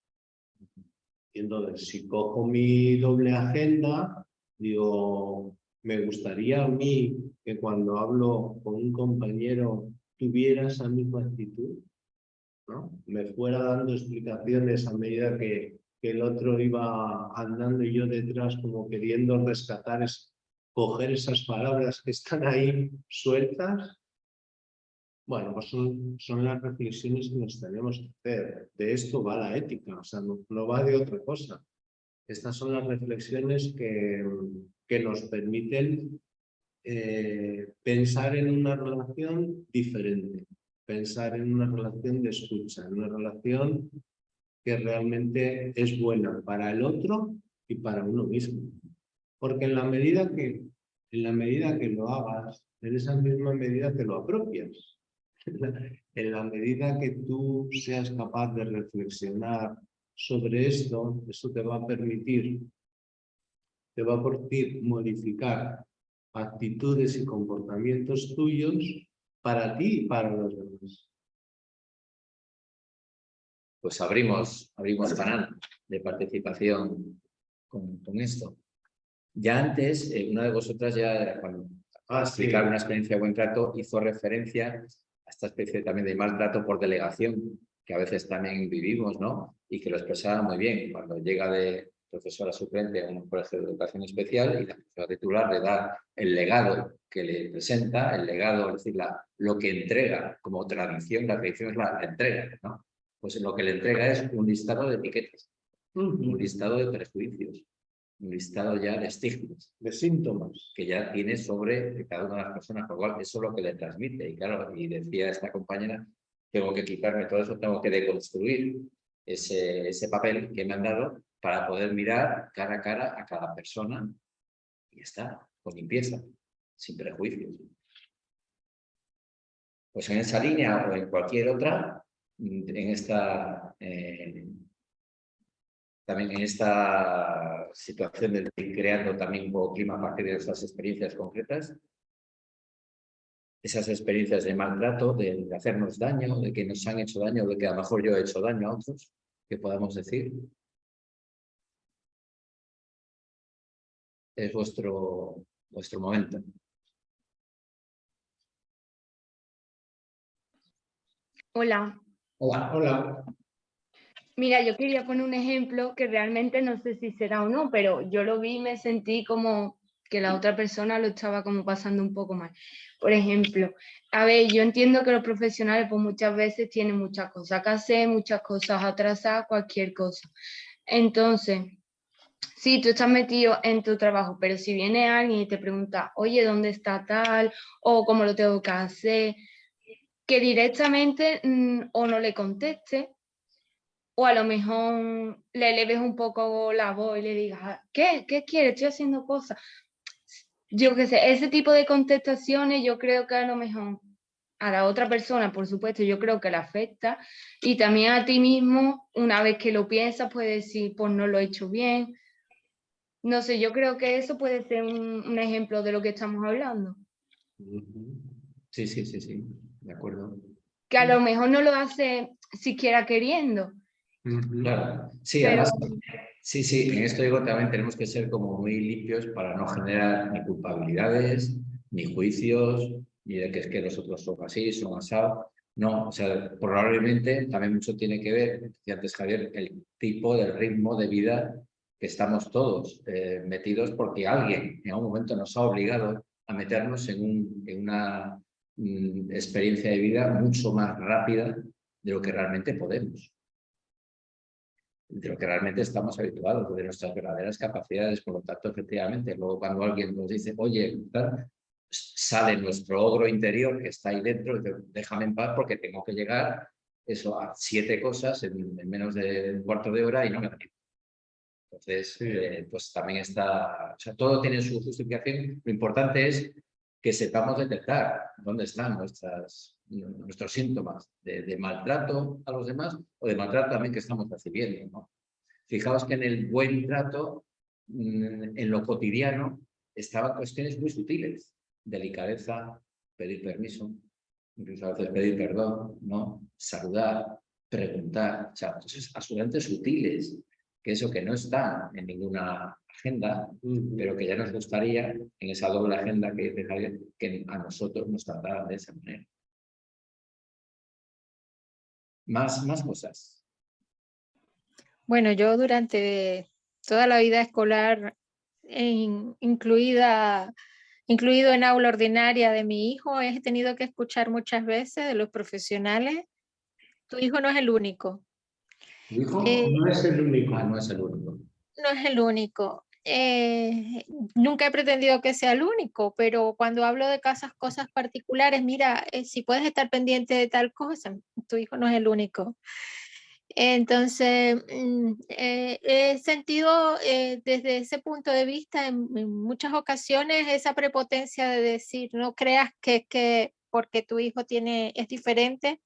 Y entonces, si cojo mi doble agenda, digo, me gustaría a mí que cuando hablo con un compañero tuviera esa misma actitud, ¿no? Me fuera dando explicaciones a medida que, que el otro iba andando y yo detrás como queriendo rescatar, es, coger esas palabras que están ahí sueltas. Bueno, pues son, son las reflexiones que nos tenemos que hacer. De esto va la ética, o sea, no, va de otra cosa. Estas son las reflexiones que, que nos permiten eh, pensar en una relación diferente, pensar en una relación de escucha, en una relación que realmente es buena para el otro y para uno mismo. Porque en la medida que, en la medida que lo hagas, en esa misma medida te lo apropias. En la medida que tú seas capaz de reflexionar sobre esto, eso te va a permitir, te va a permitir modificar actitudes y comportamientos tuyos para ti y para los pues abrimos, abrimos canal de participación con, esto. Ya antes, eh, una de vosotras ya, cuando ah, explicar una experiencia de buen trato, hizo referencia a esta especie también de maltrato por delegación, que a veces también vivimos, ¿no? Y que lo expresaba muy bien. Cuando llega de profesora suplente a un colegio de educación especial y la profesora titular le da el legado que le presenta, el legado, es decir, la, lo que entrega como tradición, la tradición es la entrega, ¿no? Pues lo que le entrega es un listado de etiquetas, un listado de prejuicios, un listado ya de estigmas, de síntomas que ya tiene sobre cada una de las personas, por lo cual eso es lo que le transmite. Y claro, y decía esta compañera, tengo que quitarme todo eso, tengo que deconstruir ese, ese papel que me han dado para poder mirar cara a cara a cada persona y está, con limpieza, sin prejuicios. Pues en esa línea o en cualquier otra, en esta, eh, también en esta situación de ir creando también un clima a partir de esas experiencias concretas, esas experiencias de maltrato, de, hacernos daño, de que nos han hecho daño, de que a lo mejor yo he hecho daño a otros, que podamos decir. Es vuestro, vuestro momento. Hola, Hola. Mira, yo quería poner un ejemplo que realmente no sé si será o no, pero yo lo vi y me sentí como que la otra persona lo estaba como pasando un poco mal. Por ejemplo, a ver, yo entiendo que los profesionales pues muchas veces tienen muchas cosas que hacer, muchas cosas atrasadas, cualquier cosa. Entonces, sí, tú estás metido en tu trabajo, pero si viene alguien y te pregunta, oye, ¿dónde está tal? O cómo lo tengo que hacer, que directamente mm, o no le conteste o a lo mejor le leves un poco la voz y le digas, ¿qué? ¿Qué quieres? Estoy haciendo cosas. yo qué sé, ese tipo de contestaciones yo creo que a lo mejor a la otra persona, por supuesto, yo creo que le afecta y también a ti mismo, una vez que lo piensas, puedes decir, pues no lo he hecho bien. No sé, yo creo que eso puede ser un, un ejemplo de lo que estamos hablando. Sí, sí, sí, sí, de acuerdo. Que a lo mejor no lo hace siquiera queriendo. Claro, sí, Pero- además, sí, sí, en esto digo también tenemos que ser como muy limpios para no generar ni culpabilidades, ni juicios, ni de que es que los otros son así, son asados. No, o sea, probablemente también mucho tiene que ver, decía antes Javier, el tipo del ritmo de vida que estamos todos eh, metidos porque alguien en algún momento nos ha obligado a meternos en, un, en una mm, experiencia de vida mucho más rápida de lo que realmente podemos de lo que realmente estamos habituados, de nuestras verdaderas capacidades, por lo tanto, efectivamente, luego cuando alguien nos dice, oye, sale nuestro ogro interior que está ahí dentro, y dice, déjame en paz porque tengo que llegar eso a siete cosas en, en menos de un cuarto de hora y no me da tiempo. Entonces, eh, pues también está, o sea, todo tiene su justificación. Lo importante es que sepamos detectar dónde están nuestras, nuestros síntomas de, maltrato a los demás o de maltrato también que estamos recibiendo. Fijaos que en el buen trato, mm, en lo cotidiano, estaban cuestiones muy sutiles. Delicadeza, pedir permiso, incluso a veces pedir perdón, ¿no? saludar, preguntar, o sea, cosas absolutamente sutiles, que eso que no está en ninguna agenda, pero que ya nos gustaría en esa doble agenda que dice Javier, que a nosotros nos trataran de esa manera. Más, más cosas. Bueno, yo durante toda la vida escolar, en- incluida, incluido en aula ordinaria de mi hijo, he tenido que escuchar muchas veces de los profesionales, tu hijo no es el único, ¿Tu hijo? Eh, No es el único. Ah, no es el único. no es el único. Eh, nunca he pretendido que sea el único, pero cuando hablo de casas, cosas particulares, mira, eh, si puedes estar pendiente de tal cosa, tu hijo no es el único. Entonces, mm, eh, he sentido eh, desde ese punto de vista en, en muchas ocasiones esa prepotencia de decir, no creas que, que porque tu hijo tiene, es diferente,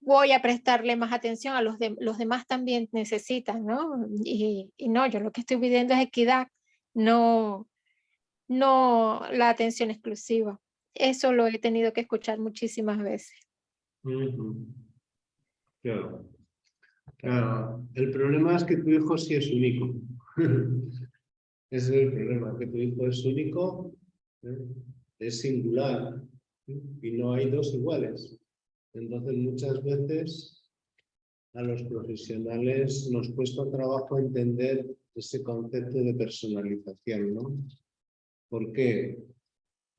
voy a prestarle más atención a los, de, los demás también necesitan, ¿no? Y, no, yo lo que estoy pidiendo es equidad, no, no la atención exclusiva. Eso lo he tenido que escuchar muchísimas veces. Claro. Claro. El problema es que tu hijo sí es único. Ese es el problema, que tu hijo es único, ¿eh? es singular ¿eh? y no hay dos iguales. Entonces muchas veces a los profesionales nos cuesta trabajo entender ese concepto de personalización, ¿no? ¿Por qué?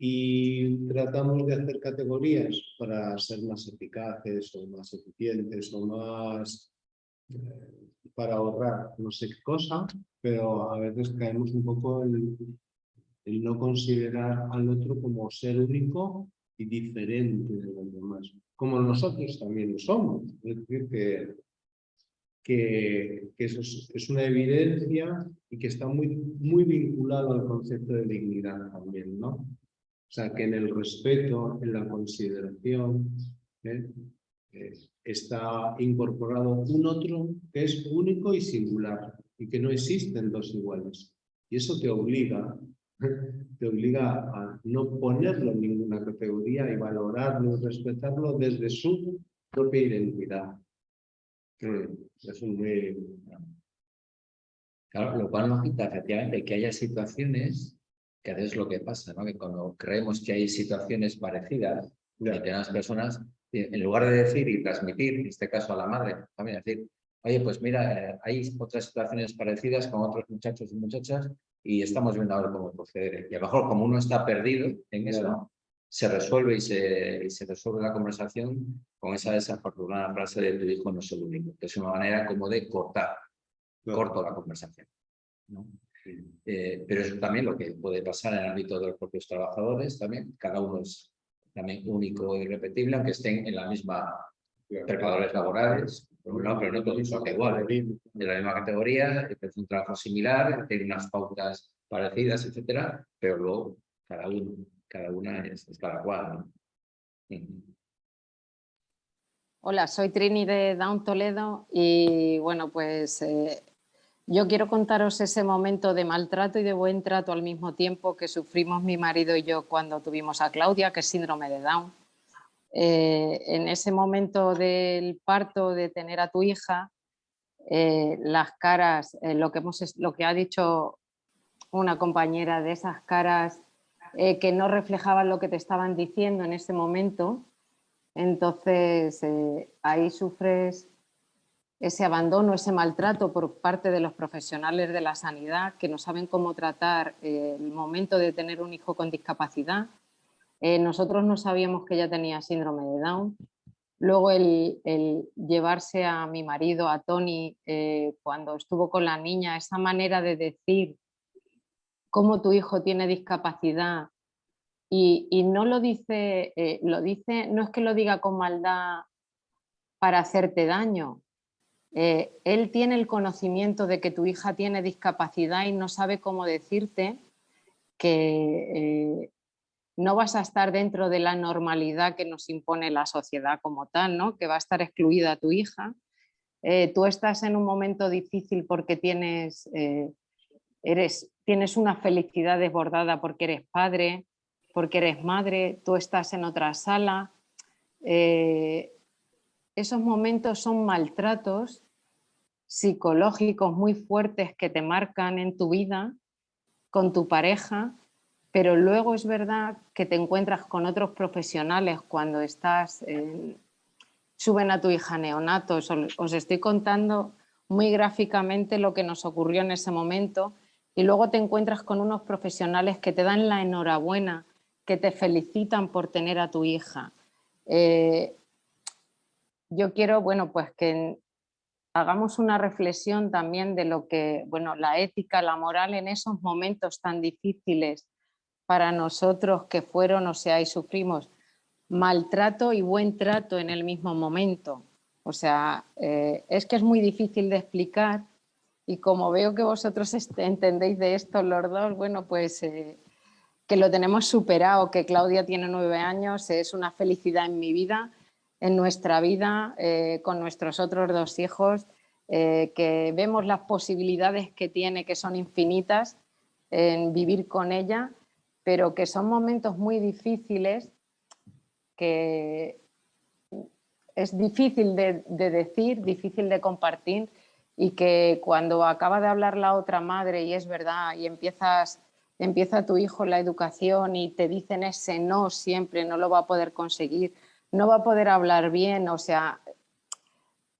y tratamos de hacer categorías para ser más eficaces o más eficientes o más eh, para ahorrar no sé qué cosa, pero a veces caemos un poco en, en no considerar al otro como ser único y diferente de los demás, como nosotros también lo somos. Es decir, que, que, que eso es, es una evidencia y que está muy, muy vinculado al concepto de dignidad también, ¿no? O sea, que en el respeto, en la consideración, ¿eh? Eh, está incorporado un otro que es único y singular y que no existen dos iguales. Y eso te obliga, te obliga a no ponerlo en ninguna categoría y valorarlo y respetarlo desde su propia identidad. Es muy... Claro, lo cual no quita efectivamente que haya situaciones que a veces es lo que pasa, ¿no? que cuando creemos que hay situaciones parecidas que las personas, en lugar de decir y transmitir, en este caso a la madre, también decir, oye, pues mira, eh, hay otras situaciones parecidas con otros muchachos y muchachas y estamos viendo ahora cómo proceder. Y a lo mejor como uno está perdido en eso, Claro. se resuelve y se, y se resuelve la conversación con esa desafortunada frase de tu hijo no es el único, que es una manera como de cortar, corto la conversación. ¿no? Eh, pero es también lo que puede pasar en el ámbito de los propios trabajadores, también cada uno es también único e irrepetible, aunque estén en la misma preparadores laborales, por un lado, pero no todos son iguales, de la misma categoría, es un trabajo similar, tiene unas pautas parecidas, etcétera, pero luego cada uno, cada una es, cada cual. Hola, soy Trini de Down Toledo y bueno, pues eh, yo quiero contaros ese momento de maltrato y de buen trato al mismo tiempo que sufrimos mi marido y yo cuando tuvimos a Claudia, que es síndrome de Down. Eh, en ese momento del parto, de tener a tu hija, eh, las caras, eh, lo, que hemos, lo que ha dicho una compañera de esas caras que no reflejaban lo que te estaban diciendo en ese momento, entonces ahí sufres ese abandono, ese maltrato por parte de los profesionales de la sanidad que no saben cómo tratar el momento de tener un hijo con discapacidad. Eh, nosotros no sabíamos que ella tenía síndrome de Down. Luego el, llevarse a mi marido, a Tony, eh, cuando estuvo con la niña, esa manera de decir cómo tu hijo tiene discapacidad y, no lo dice, lo dice, no es que lo diga con maldad para hacerte daño, eh, él tiene el conocimiento de que tu hija tiene discapacidad y no sabe cómo decirte que eh, no vas a estar dentro de la normalidad que nos impone la sociedad como tal, ¿no? que va a estar excluida tu hija. Eh, tú estás en un momento difícil porque tienes, eres, tienes una felicidad desbordada porque eres padre, porque eres madre, tú estás en otra sala, esos momentos son maltratos psicológicos muy fuertes que te marcan en tu vida con tu pareja, pero luego es verdad que te encuentras con otros profesionales cuando estás, suben a tu hija neonato, os, os estoy contando muy gráficamente lo que nos ocurrió en ese momento y luego te encuentras con unos profesionales que te dan la enhorabuena, que te felicitan por tener a tu hija. Eh, yo quiero, bueno, pues que hagamos una reflexión también de lo que, bueno, la ética, la moral en esos momentos tan difíciles para nosotros que fueron, o sea, y sufrimos maltrato y buen trato en el mismo momento. O sea, eh, es que es muy difícil de explicar y como veo que vosotros entendéis de esto los dos, bueno, pues eh, que lo tenemos superado, que Claudia tiene nueve años, es una felicidad en mi vida en nuestra vida eh, con nuestros otros dos hijos, eh, que vemos las posibilidades que tiene, que son infinitas en vivir con ella, pero que son momentos muy difíciles, que es difícil de, decir, difícil de compartir y que cuando acaba de hablar la otra madre y es verdad y empiezas empieza tu hijo la educación y te dicen ese no siempre, no lo va a poder conseguir, no va a poder hablar bien, o sea,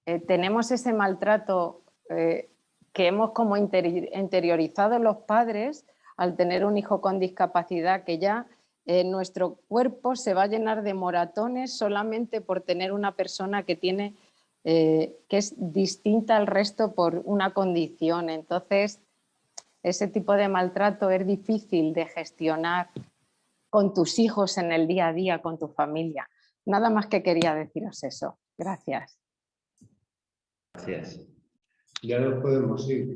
eh, tenemos ese maltrato eh, que hemos como interiorizado los padres al tener un hijo con discapacidad que ya eh, nuestro cuerpo se va a llenar de moratones solamente por tener una persona que tiene que es distinta al resto por una condición. Entonces, ese tipo de maltrato es difícil de gestionar con tus hijos en el día a día, con tu familia. Nada más que quería deciros eso. Gracias. Gracias. Ya nos podemos ir.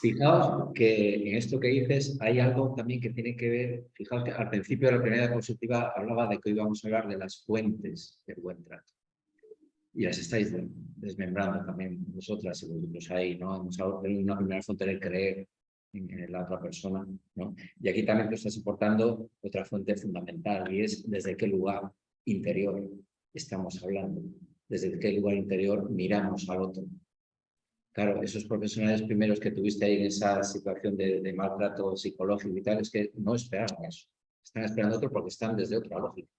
Fijaos que en esto que dices hay algo también que tiene que ver, fijaos que al principio de la primera diapositiva hablaba de que hoy vamos a hablar de las fuentes del buen trato. Y las estáis desmembrando también vosotras y vosotros ahí, ¿no? Hemos hablado de una primera fuente de creer, en, la otra persona. ¿no? Y aquí también te estás aportando otra fuente fundamental y es desde qué lugar interior estamos hablando, desde qué lugar interior miramos al otro. Claro, esos profesionales primeros que tuviste ahí en esa situación de, maltrato psicológico y tal, es que no esperaban eso. Están esperando otro porque están desde otra lógica.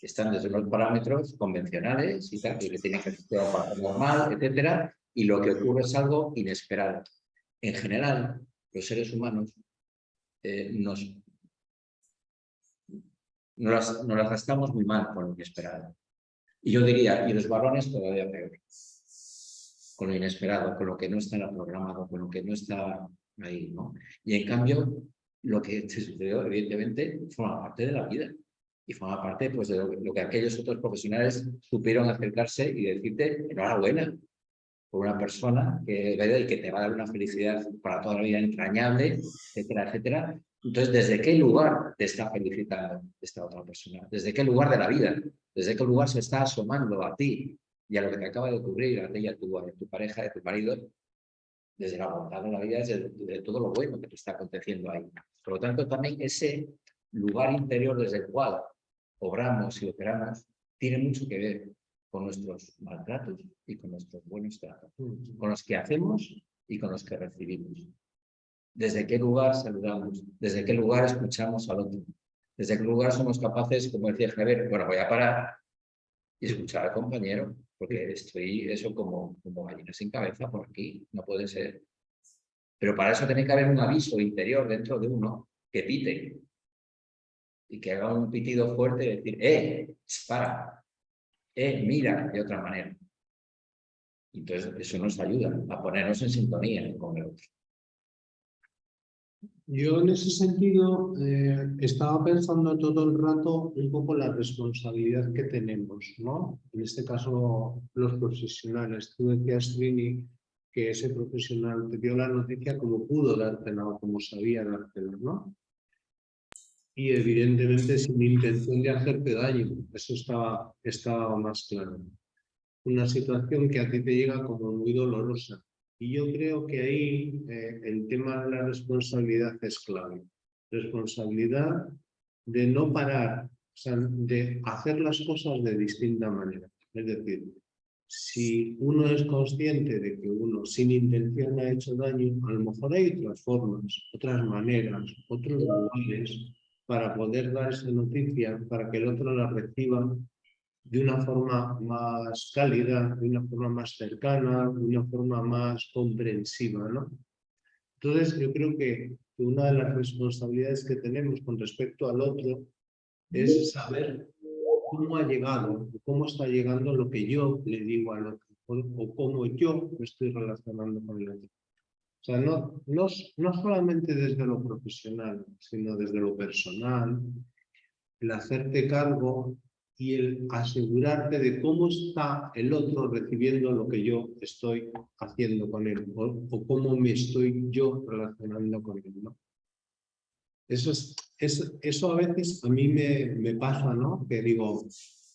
Están desde los parámetros convencionales y tal, que tienen que ser normal, etcétera, y lo que ocurre es algo inesperado. En general, los seres humanos eh, nos, nos, las, nos gastamos muy mal con lo inesperado. Y yo diría, y los varones todavía peor, con lo inesperado, con lo que no está programado, con lo que no está ahí, ¿no? Y en cambio, lo que te sucedió, evidentemente, forma parte de la vida. Y forma parte pues, de lo, que aquellos otros profesionales supieron acercarse y decirte, enhorabuena, por una persona que, que te va a dar una felicidad para toda la vida entrañable, etcétera, etcétera, Entonces, ¿desde qué lugar te está felicitando esta otra persona? ¿Desde qué lugar de la vida? ¿Desde qué lugar se está asomando a ti y a lo que te acaba de ocurrir, a ti y a tu, pareja, a tu marido? Desde la bondad de la vida, desde, de todo lo bueno que te está aconteciendo ahí. Por lo tanto, también ese lugar interior desde el cual obramos y operamos tiene mucho que ver con nuestros maltratos y con nuestros buenos tratos, con los que hacemos y con los que recibimos. ¿Desde qué lugar saludamos? ¿Desde qué lugar escuchamos al otro? ¿Desde qué lugar somos capaces, como decía Javier, bueno, voy a parar y escuchar al compañero, porque estoy eso como, como gallina sin cabeza por aquí, no puede ser. Pero para eso tiene que haber un aviso interior dentro de uno que pite y que haga un pitido fuerte y decir, ¡eh! ¡Para! ¡eh! ¡Mira! De otra manera. Entonces, eso nos ayuda a ponernos en sintonía con el otro. Yo en ese sentido eh, estaba pensando todo el rato un poco la responsabilidad que tenemos, ¿no? En este caso, los profesionales. Tú decías, Trini, que ese profesional te dio la noticia como pudo dártela o como sabía dártela, ¿no? Y evidentemente sin intención de hacerte daño, eso estaba, estaba más claro. Una situación que a ti te llega como muy dolorosa, y yo creo que ahí eh, el tema de la responsabilidad es clave. Responsabilidad de no parar, de hacer las cosas de distinta manera. Es decir, si uno es consciente de que uno sin intención ha hecho daño, a lo mejor hay otras formas, otras maneras, otros lugares para poder dar esa noticia, para que el otro la reciba de una forma más cálida, de una forma más cercana, de una forma más comprensiva. ¿no? Entonces yo creo que una de las responsabilidades que tenemos con respecto al otro es saber cómo ha llegado, cómo está llegando lo que yo le digo al otro, o cómo yo me estoy relacionando con el otro. O sea, no, no, no solamente desde lo profesional, sino desde lo personal, el hacerte cargo y el asegurarte de cómo está el otro recibiendo lo que yo estoy haciendo con él o, cómo me estoy yo relacionando con él. ¿no? Eso, es, eso a veces a mí me, me pasa, ¿no? que digo,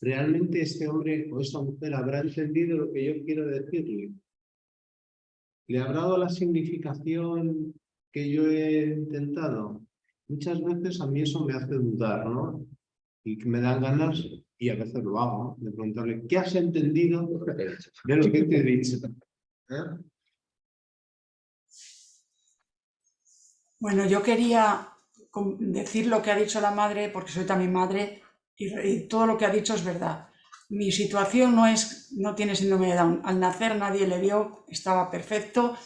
¿realmente este hombre o esta mujer habrá entendido lo que yo quiero decirle? ¿Le habrá dado la significación que yo he intentado? Muchas veces a mí eso me hace dudar, ¿no? Y me dan ganas y a veces lo hago, de preguntarle, ¿qué has entendido de lo que te he dicho? ¿Eh? Bueno, yo quería decir lo que ha dicho la madre, porque soy también madre, y, todo lo que ha dicho es verdad. Mi situación no, es, no tiene síndrome de Down. Al nacer nadie le vio, estaba perfecto,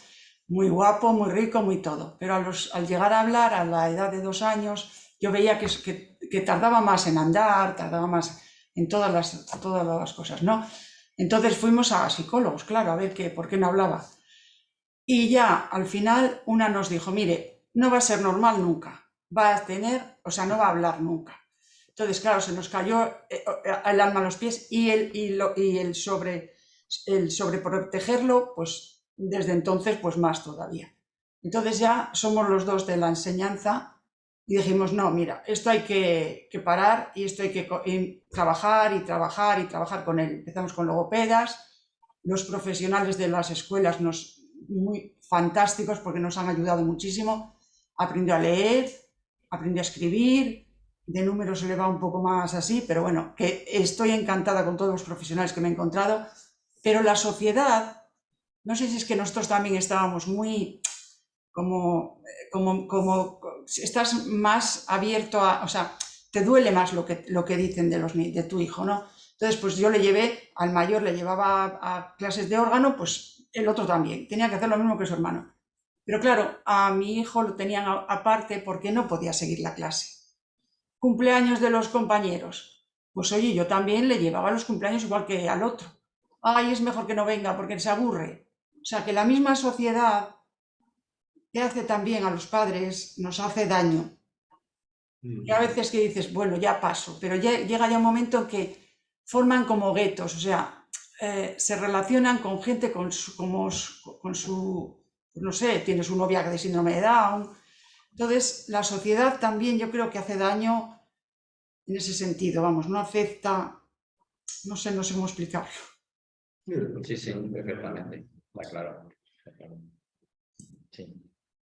muy guapo, muy rico, muy todo. Pero al llegar a hablar a la edad de dos años, yo veía que, que, que tardaba más en andar, tardaba más en todas las, todas las cosas, ¿no? Entonces fuimos a psicólogos, claro, a ver qué, por qué no hablaba. Y ya al final una nos dijo, mire, no va a ser normal nunca, va a tener, o sea, no va a hablar nunca. Entonces, claro, se nos cayó eh, eh, el alma a los pies y el, y lo, y el, sobre, el sobreprotegerlo, pues desde entonces, pues más todavía. Entonces ya somos los dos de la enseñanza y dijimos, no, mira, esto hay que, parar y esto hay que trabajar y trabajar y trabajar con él. Empezamos con logopedas, los profesionales de las escuelas nos muy fantásticos porque nos han ayudado muchísimo. Aprendió a leer, aprendió a escribir, de números se le va un poco más así, pero bueno, que estoy encantada con todos los profesionales que me he encontrado, pero la sociedad, no sé si es que nosotros también estábamos muy como, como estás más abierto a, o sea, te duele más lo que, lo que dicen de, los, de tu hijo, ¿no? Entonces, pues yo le llevé, al mayor le llevaba a, clases de órgano, pues el otro también, tenía que hacer lo mismo que su hermano. Pero claro, a mi hijo lo tenían aparte porque no podía seguir la clase. Cumpleaños de los compañeros. Pues oye, yo también le llevaba los cumpleaños igual que al otro. Ay, es mejor que no venga porque se aburre. O sea, que la misma sociedad que hace también a los padres, nos hace daño. Y a veces que dices, bueno, ya paso, pero llega ya un momento en que forman como guetos, o sea, eh, se relacionan con gente con su, como, con su, no sé, tiene su novia de síndrome de Down, Entonces, la sociedad también yo creo que hace daño en ese sentido, vamos, no acepta, no sé, no sé cómo explicarlo. Sí, sí, perfectamente, está claro. Sí,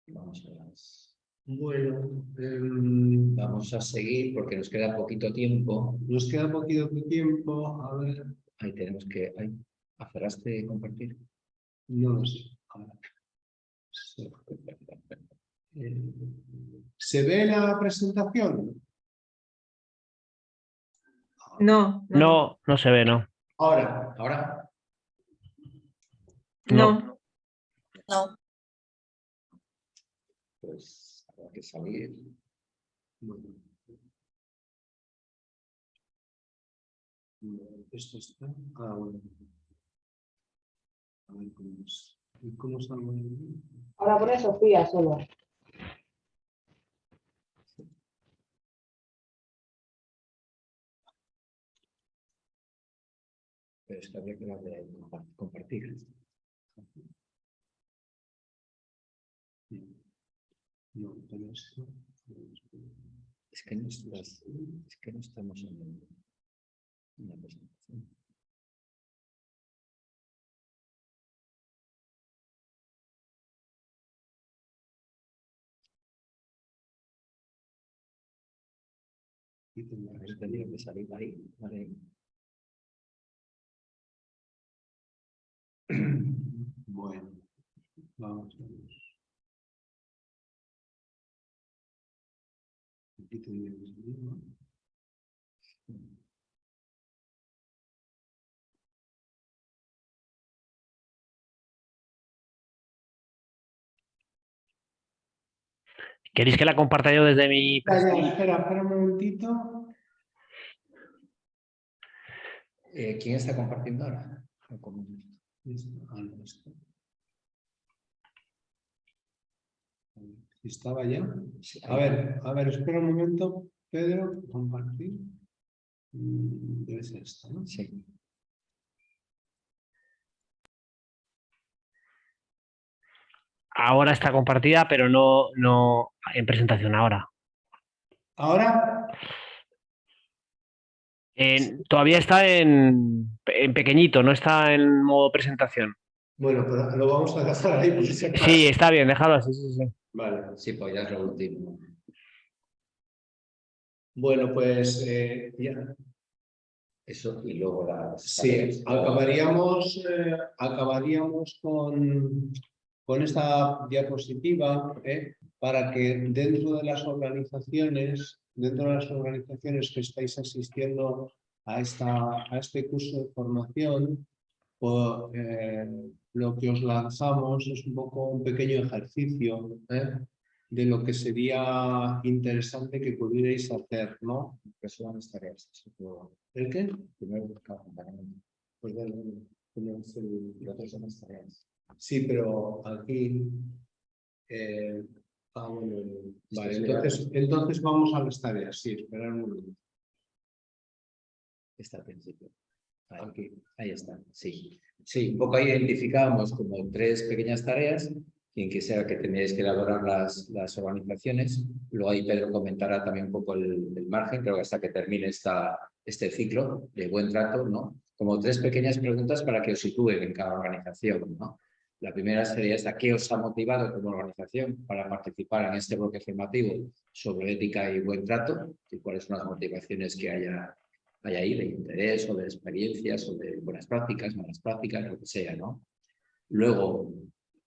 vamos a las... Bueno, em, vamos a seguir porque nos queda poquito tiempo. Nos queda poquito tiempo, a ver. Ahí tenemos que... Ahí, ¿Acerraste compartir? No lo sé. A ver. Eh, ¿Se ve la presentación? No. No, no se ve, no. Ahora. ¿Ahora? No. No habrá que salir. Esto está. Ah, bueno. A ver cómo es. ¿Y ¿Cómo salgo de ahí? Ahora pone Sofía solo. Pero es que habría que darle a compa- compartir. No, pero esto. Es que no, estás- es que no estamos en, la presentación. Ahí tendría que salir ahí. Vale. Bueno, vamos a ver. Aquí ¿no? ¿Queréis que la comparta yo desde mi... Espera, espera, espera un momentito. Eh, ¿Quién está compartiendo ahora? Ah, no. ¿Estaba ya? A ver, a ver, espera un momento, Pedro, compartir. Mm, Debe ser esto, ¿no? Sí. Ahora está compartida, pero no, no en presentación ahora. Ahora, En- todavía está en, en pequeñito, no está en modo presentación. bueno, pero lo vamos a dejar ahí. Sí, está bien, déjalo así, sí, sí. Vale. Sí, pues ya es lo último. Bueno, pues eh, ya. Eso y luego las... Sí, acabaríamos, eh, acabaríamos con, con esta diapositiva eh, para que dentro de las organizaciones, dentro de las organizaciones que estáis asistiendo a, esta, a este curso de formación, lo que os lanzamos es un poco un pequeño ejercicio eh, de lo que sería interesante que pudierais hacer, ¿no? Que son las tareas. ¿El qué? Primero. Pues las tareas. Sí, pero aquí. eh, ah, bueno, vale, entonces, entonces vamos a las tareas. Sí, esperar un momento. Está al principio. Ahí, ahí está, sí. Sí, un poco ahí identificábamos como tres pequeñas tareas, quien quisiera que teníais que elaborar las, las organizaciones. Luego ahí Pedro comentará también un poco el, el margen, creo que hasta que termine esta, este ciclo de buen trato, ¿no? Como tres pequeñas preguntas para que os sitúen en cada organización, ¿no? La primera sería esta, ¿qué os ha motivado como organización para participar en este bloque formativo sobre ética y buen trato? ¿Y cuáles son las motivaciones que haya hay ahí de interés o de experiencias o de buenas prácticas, malas prácticas, lo que sea, ¿no? Luego,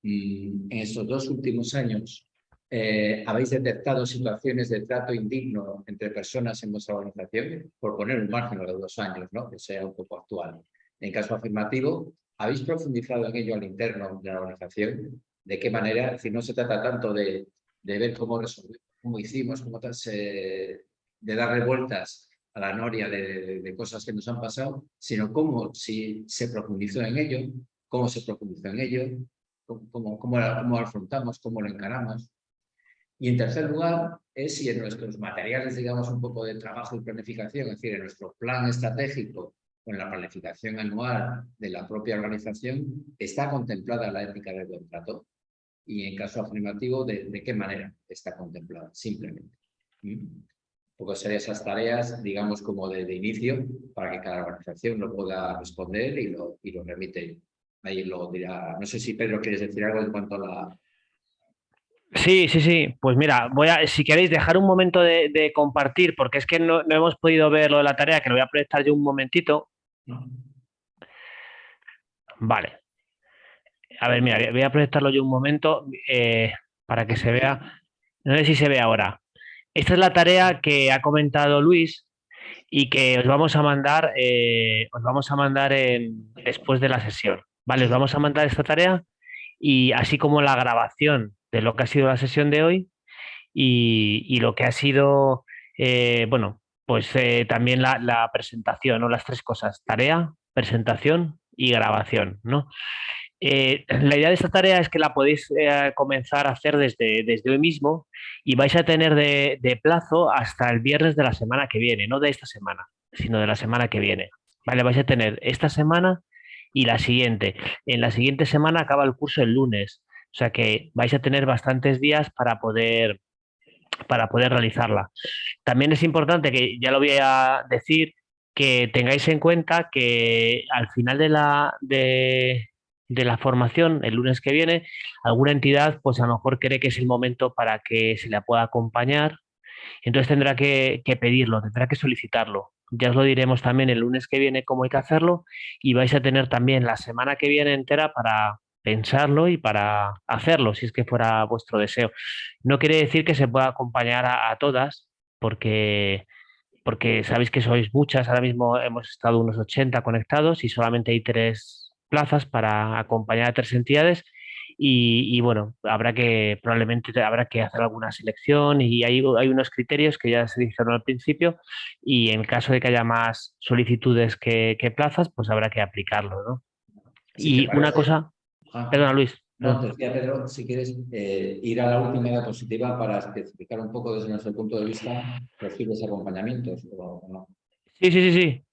mm, en estos dos últimos años, eh, ¿habéis detectado situaciones de trato indigno entre personas en vuestra organización? Por poner un margen los dos años, ¿no? Que sea un poco actual. En caso afirmativo, ¿habéis profundizado en ello al interno de la organización? ¿De qué manera? Es decir, no se trata tanto de, de ver cómo resolvimos, cómo hicimos, cómo se- de darle vueltas a la noria de, cosas que nos han pasado, sino cómo si se profundizó en ello, cómo se profundizó en ello, cómo, cómo, lo- cómo afrontamos, cómo lo encaramos. Y en tercer lugar, es si en nuestros materiales, digamos, un poco de trabajo y planificación, es decir, en nuestro plan estratégico o en la planificación anual de la propia organización, está contemplada la ética del buen trato. y en caso afirmativo, de, qué manera está contemplada, simplemente. Un poco serían esas tareas, digamos, como de, inicio, para que cada organización lo pueda responder y lo, y lo remite. Ahí lo dirá. No sé si Pedro quieres decir algo en cuanto a la, Sí, sí, sí. Pues mira, voy a, si queréis dejar un momento de, compartir, porque es que no, hemos podido ver lo de la tarea, que lo voy a proyectar yo un momentito. Vale. A ver, mira, voy a proyectarlo yo un momento eh, para que se vea. No sé si se ve ahora. Esta es la tarea que ha comentado Luis y que os vamos a mandar, eh, os vamos a mandar después de la sesión. Vale, os vamos a mandar esta tarea y así como la grabación de lo que ha sido la sesión de hoy y, lo que ha sido, eh, bueno, pues eh, también la, presentación, ¿no? Las tres cosas, tarea, presentación y grabación, ¿no? Eh, la idea de esta tarea es que la podéis comenzar a hacer desde, desde hoy mismo y vais a tener de, de, plazo hasta el viernes de la semana que viene, no de esta semana, sino de la semana que viene. Vale, vais a tener esta semana y la siguiente. En la siguiente semana acaba el curso el lunes. O sea que vais a tener bastantes días para poder, para poder realizarla. También es importante que, ya lo voy a decir, que tengáis en cuenta que al final de la, de, la formación, el lunes que viene, alguna entidad pues a lo mejor cree que es el momento para que se la pueda acompañar. Entonces tendrá que, pedirlo, tendrá que solicitarlo. Ya os lo diremos también el lunes que viene cómo hay que hacerlo y vais a tener también la semana que viene entera para, pensarlo y para hacerlo, si es que fuera vuestro deseo. No quiere decir que se pueda acompañar a, todas, porque, porque sabéis que sois muchas, ahora mismo hemos estado unos 80 conectados y solamente hay tres plazas para acompañar a tres entidades y, bueno, habrá que, probablemente habrá que hacer alguna selección y hay, hay unos criterios que ya se dijeron al principio y en caso de que haya más solicitudes que, plazas, pues habrá que aplicarlo, ¿no? y una cosa, Ah. Perdona, Luis. No, te decía, Pedro, si quieres eh, ir a la última diapositiva para especificar un poco desde nuestro punto de vista posibles acompañamientos o no. Sí, sí, sí, sí.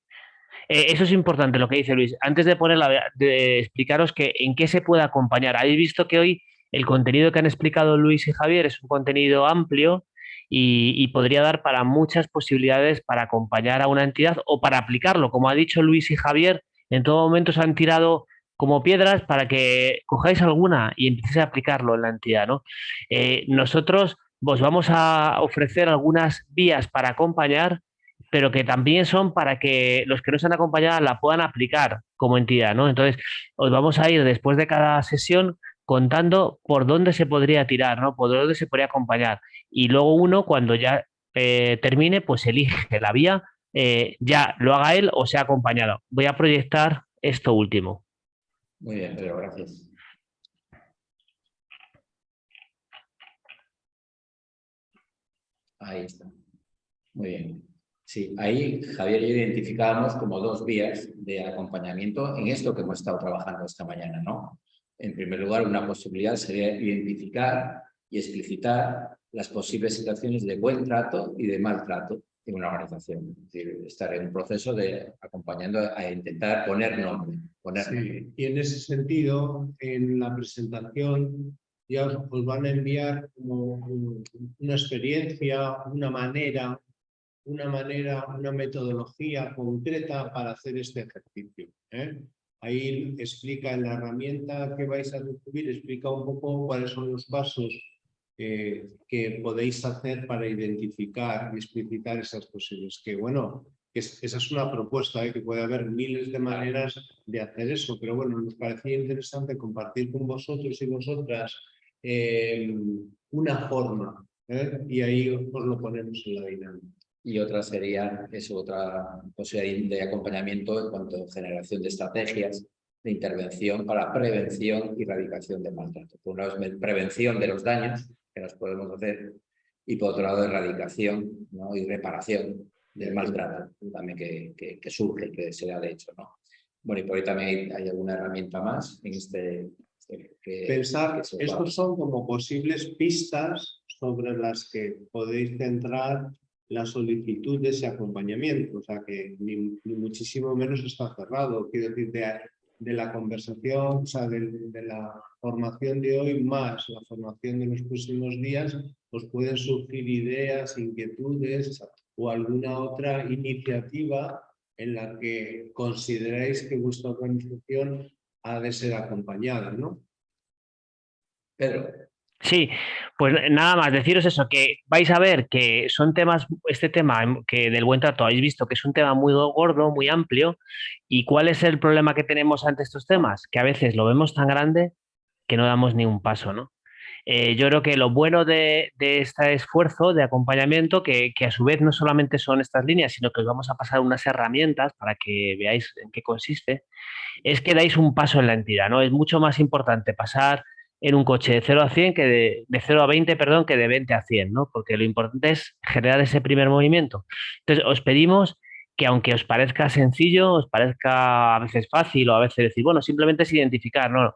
Eh, eso es importante lo que dice Luis. Antes de ponerla, de explicaros que en qué se puede acompañar. Habéis visto que hoy el contenido que han explicado Luis y Javier es un contenido amplio y, podría dar para muchas posibilidades para acompañar a una entidad o para aplicarlo. Como ha dicho Luis y Javier, en todo momento se han tirado como piedras para que cojáis alguna y empecéis a aplicarlo en la entidad. ¿no? Eh, nosotros os vamos a ofrecer algunas vías para acompañar, pero que también son para que los que no han acompañado la puedan aplicar como entidad. ¿no? Entonces, os vamos a ir después de cada sesión contando por dónde se podría tirar, ¿no? por dónde se podría acompañar. Y luego uno, cuando ya eh, termine, pues elige la vía, eh, ya lo haga él o sea acompañado. Voy a proyectar esto último. Muy bien, Pedro, gracias. Ahí está. Muy bien. Sí, ahí Javier y yo identificábamos como dos vías de acompañamiento en esto que hemos estado trabajando esta mañana, ¿no? En primer lugar, una posibilidad sería identificar y explicitar las posibles situaciones de buen trato y de maltrato en una organización. Es decir, estar en un proceso de acompañando a intentar poner nombre. Poner Y en ese sentido, en la presentación ya os van a enviar como una experiencia, una manera, una manera, una metodología concreta para hacer este ejercicio. ¿eh? Ahí explica en la herramienta que vais a recibir, explica un poco cuáles son los pasos eh, que podéis hacer para identificar y explicitar esas posibles. Que bueno, esa es una propuesta, ¿eh? que puede haber miles de maneras de hacer eso, pero bueno, nos parecía interesante compartir con vosotros y vosotras eh, una forma y ahí os lo ponemos en la dinámica. Y otra sería, es otra posibilidad de acompañamiento en cuanto a generación de estrategias de intervención para prevención y erradicación de maltrato. Por un lado es prevención de los daños que nos podemos hacer y por otro lado erradicación ¿no? y reparación del maltrato también que, que, surge, que se da de hecho. ¿no? Bueno, y por ahí también hay, alguna herramienta más en este... este Pensar, estos son como posibles pistas sobre las que podéis centrar la solicitud de ese acompañamiento, o sea que ni, muchísimo menos está cerrado. Quiero decir, de la conversación, o sea, de, de, la formación de hoy más la formación de los próximos días, os pueden surgir ideas, inquietudes o alguna otra iniciativa en la que consideráis que vuestra organización ha de ser acompañada, ¿no? Pedro. Sí, pues nada más, deciros eso, que vais a ver que son temas, este tema que del buen trato habéis visto que es un tema muy gordo, muy amplio, y cuál es el problema que tenemos ante estos temas, que a veces lo vemos tan grande que no damos ni un paso, ¿no? Eh, yo creo que lo bueno de, este esfuerzo de acompañamiento, que, que, a su vez no solamente son estas líneas, sino que os vamos a pasar unas herramientas para que veáis en qué consiste, es que dais un paso en la entidad, ¿no? Es mucho más importante pasar en un coche de 0 a 100 que de, de 0 a 20, perdón, que de 20 a 100, ¿no? Porque lo importante es generar ese primer movimiento. Entonces, os pedimos que aunque os parezca sencillo, os parezca a veces fácil o a veces decir, bueno, simplemente es identificar, no,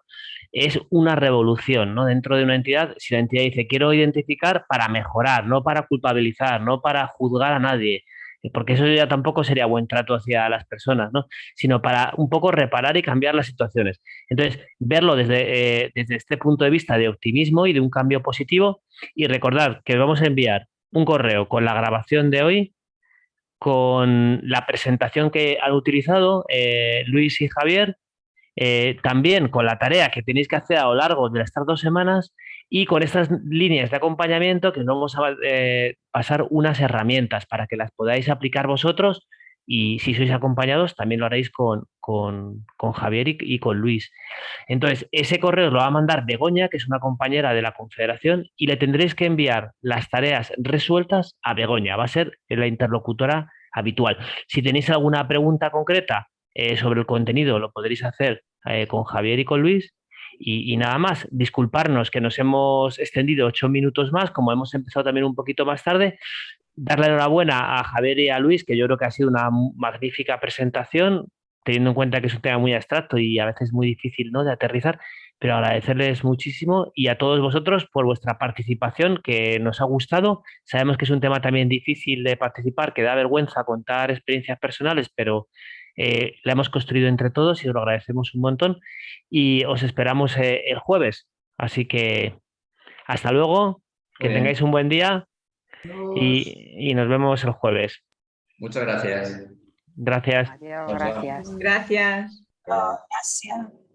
es una revolución, ¿no? Dentro de una entidad, si la entidad dice, quiero identificar para mejorar, no para culpabilizar, no para juzgar a nadie, porque eso ya tampoco sería buen trato hacia las personas, ¿no? sino para un poco reparar y cambiar las situaciones. Entonces, verlo desde, eh, desde este punto de vista de optimismo y de un cambio positivo y recordar que vamos a enviar un correo con la grabación de hoy, con la presentación que han utilizado eh, Luis y Javier, eh, también con la tarea que tenéis que hacer a lo largo de estas dos semanas y con estas líneas de acompañamiento que vamos a eh, pasar unas herramientas para que las podáis aplicar vosotros y si sois acompañados también lo haréis con, con, Javier y, con Luis. Entonces, ese correo lo va a mandar Begoña, que es una compañera de la Confederación, y le tendréis que enviar las tareas resueltas a Begoña, va a ser la interlocutora habitual. Si tenéis alguna pregunta concreta eh, sobre el contenido, lo podréis hacer eh, con Javier y con Luis, y, nada más, disculparnos que nos hemos extendido ocho minutos más, como hemos empezado también un poquito más tarde, darle enhorabuena a Javier y a Luis, que yo creo que ha sido una magnífica presentación, teniendo en cuenta que es un tema muy abstracto y a veces muy difícil ¿no? de aterrizar, pero agradecerles muchísimo y a todos vosotros por vuestra participación, que nos ha gustado. Sabemos que es un tema también difícil de participar, que da vergüenza contar experiencias personales, pero eh, la hemos construido entre todos y os lo agradecemos un montón y os esperamos eh, el jueves. Así que hasta luego, que tengáis un buen día y, y, nos vemos el jueves. Muchas gracias. Gracias. Adiós, gracias. Gracias. Gracias.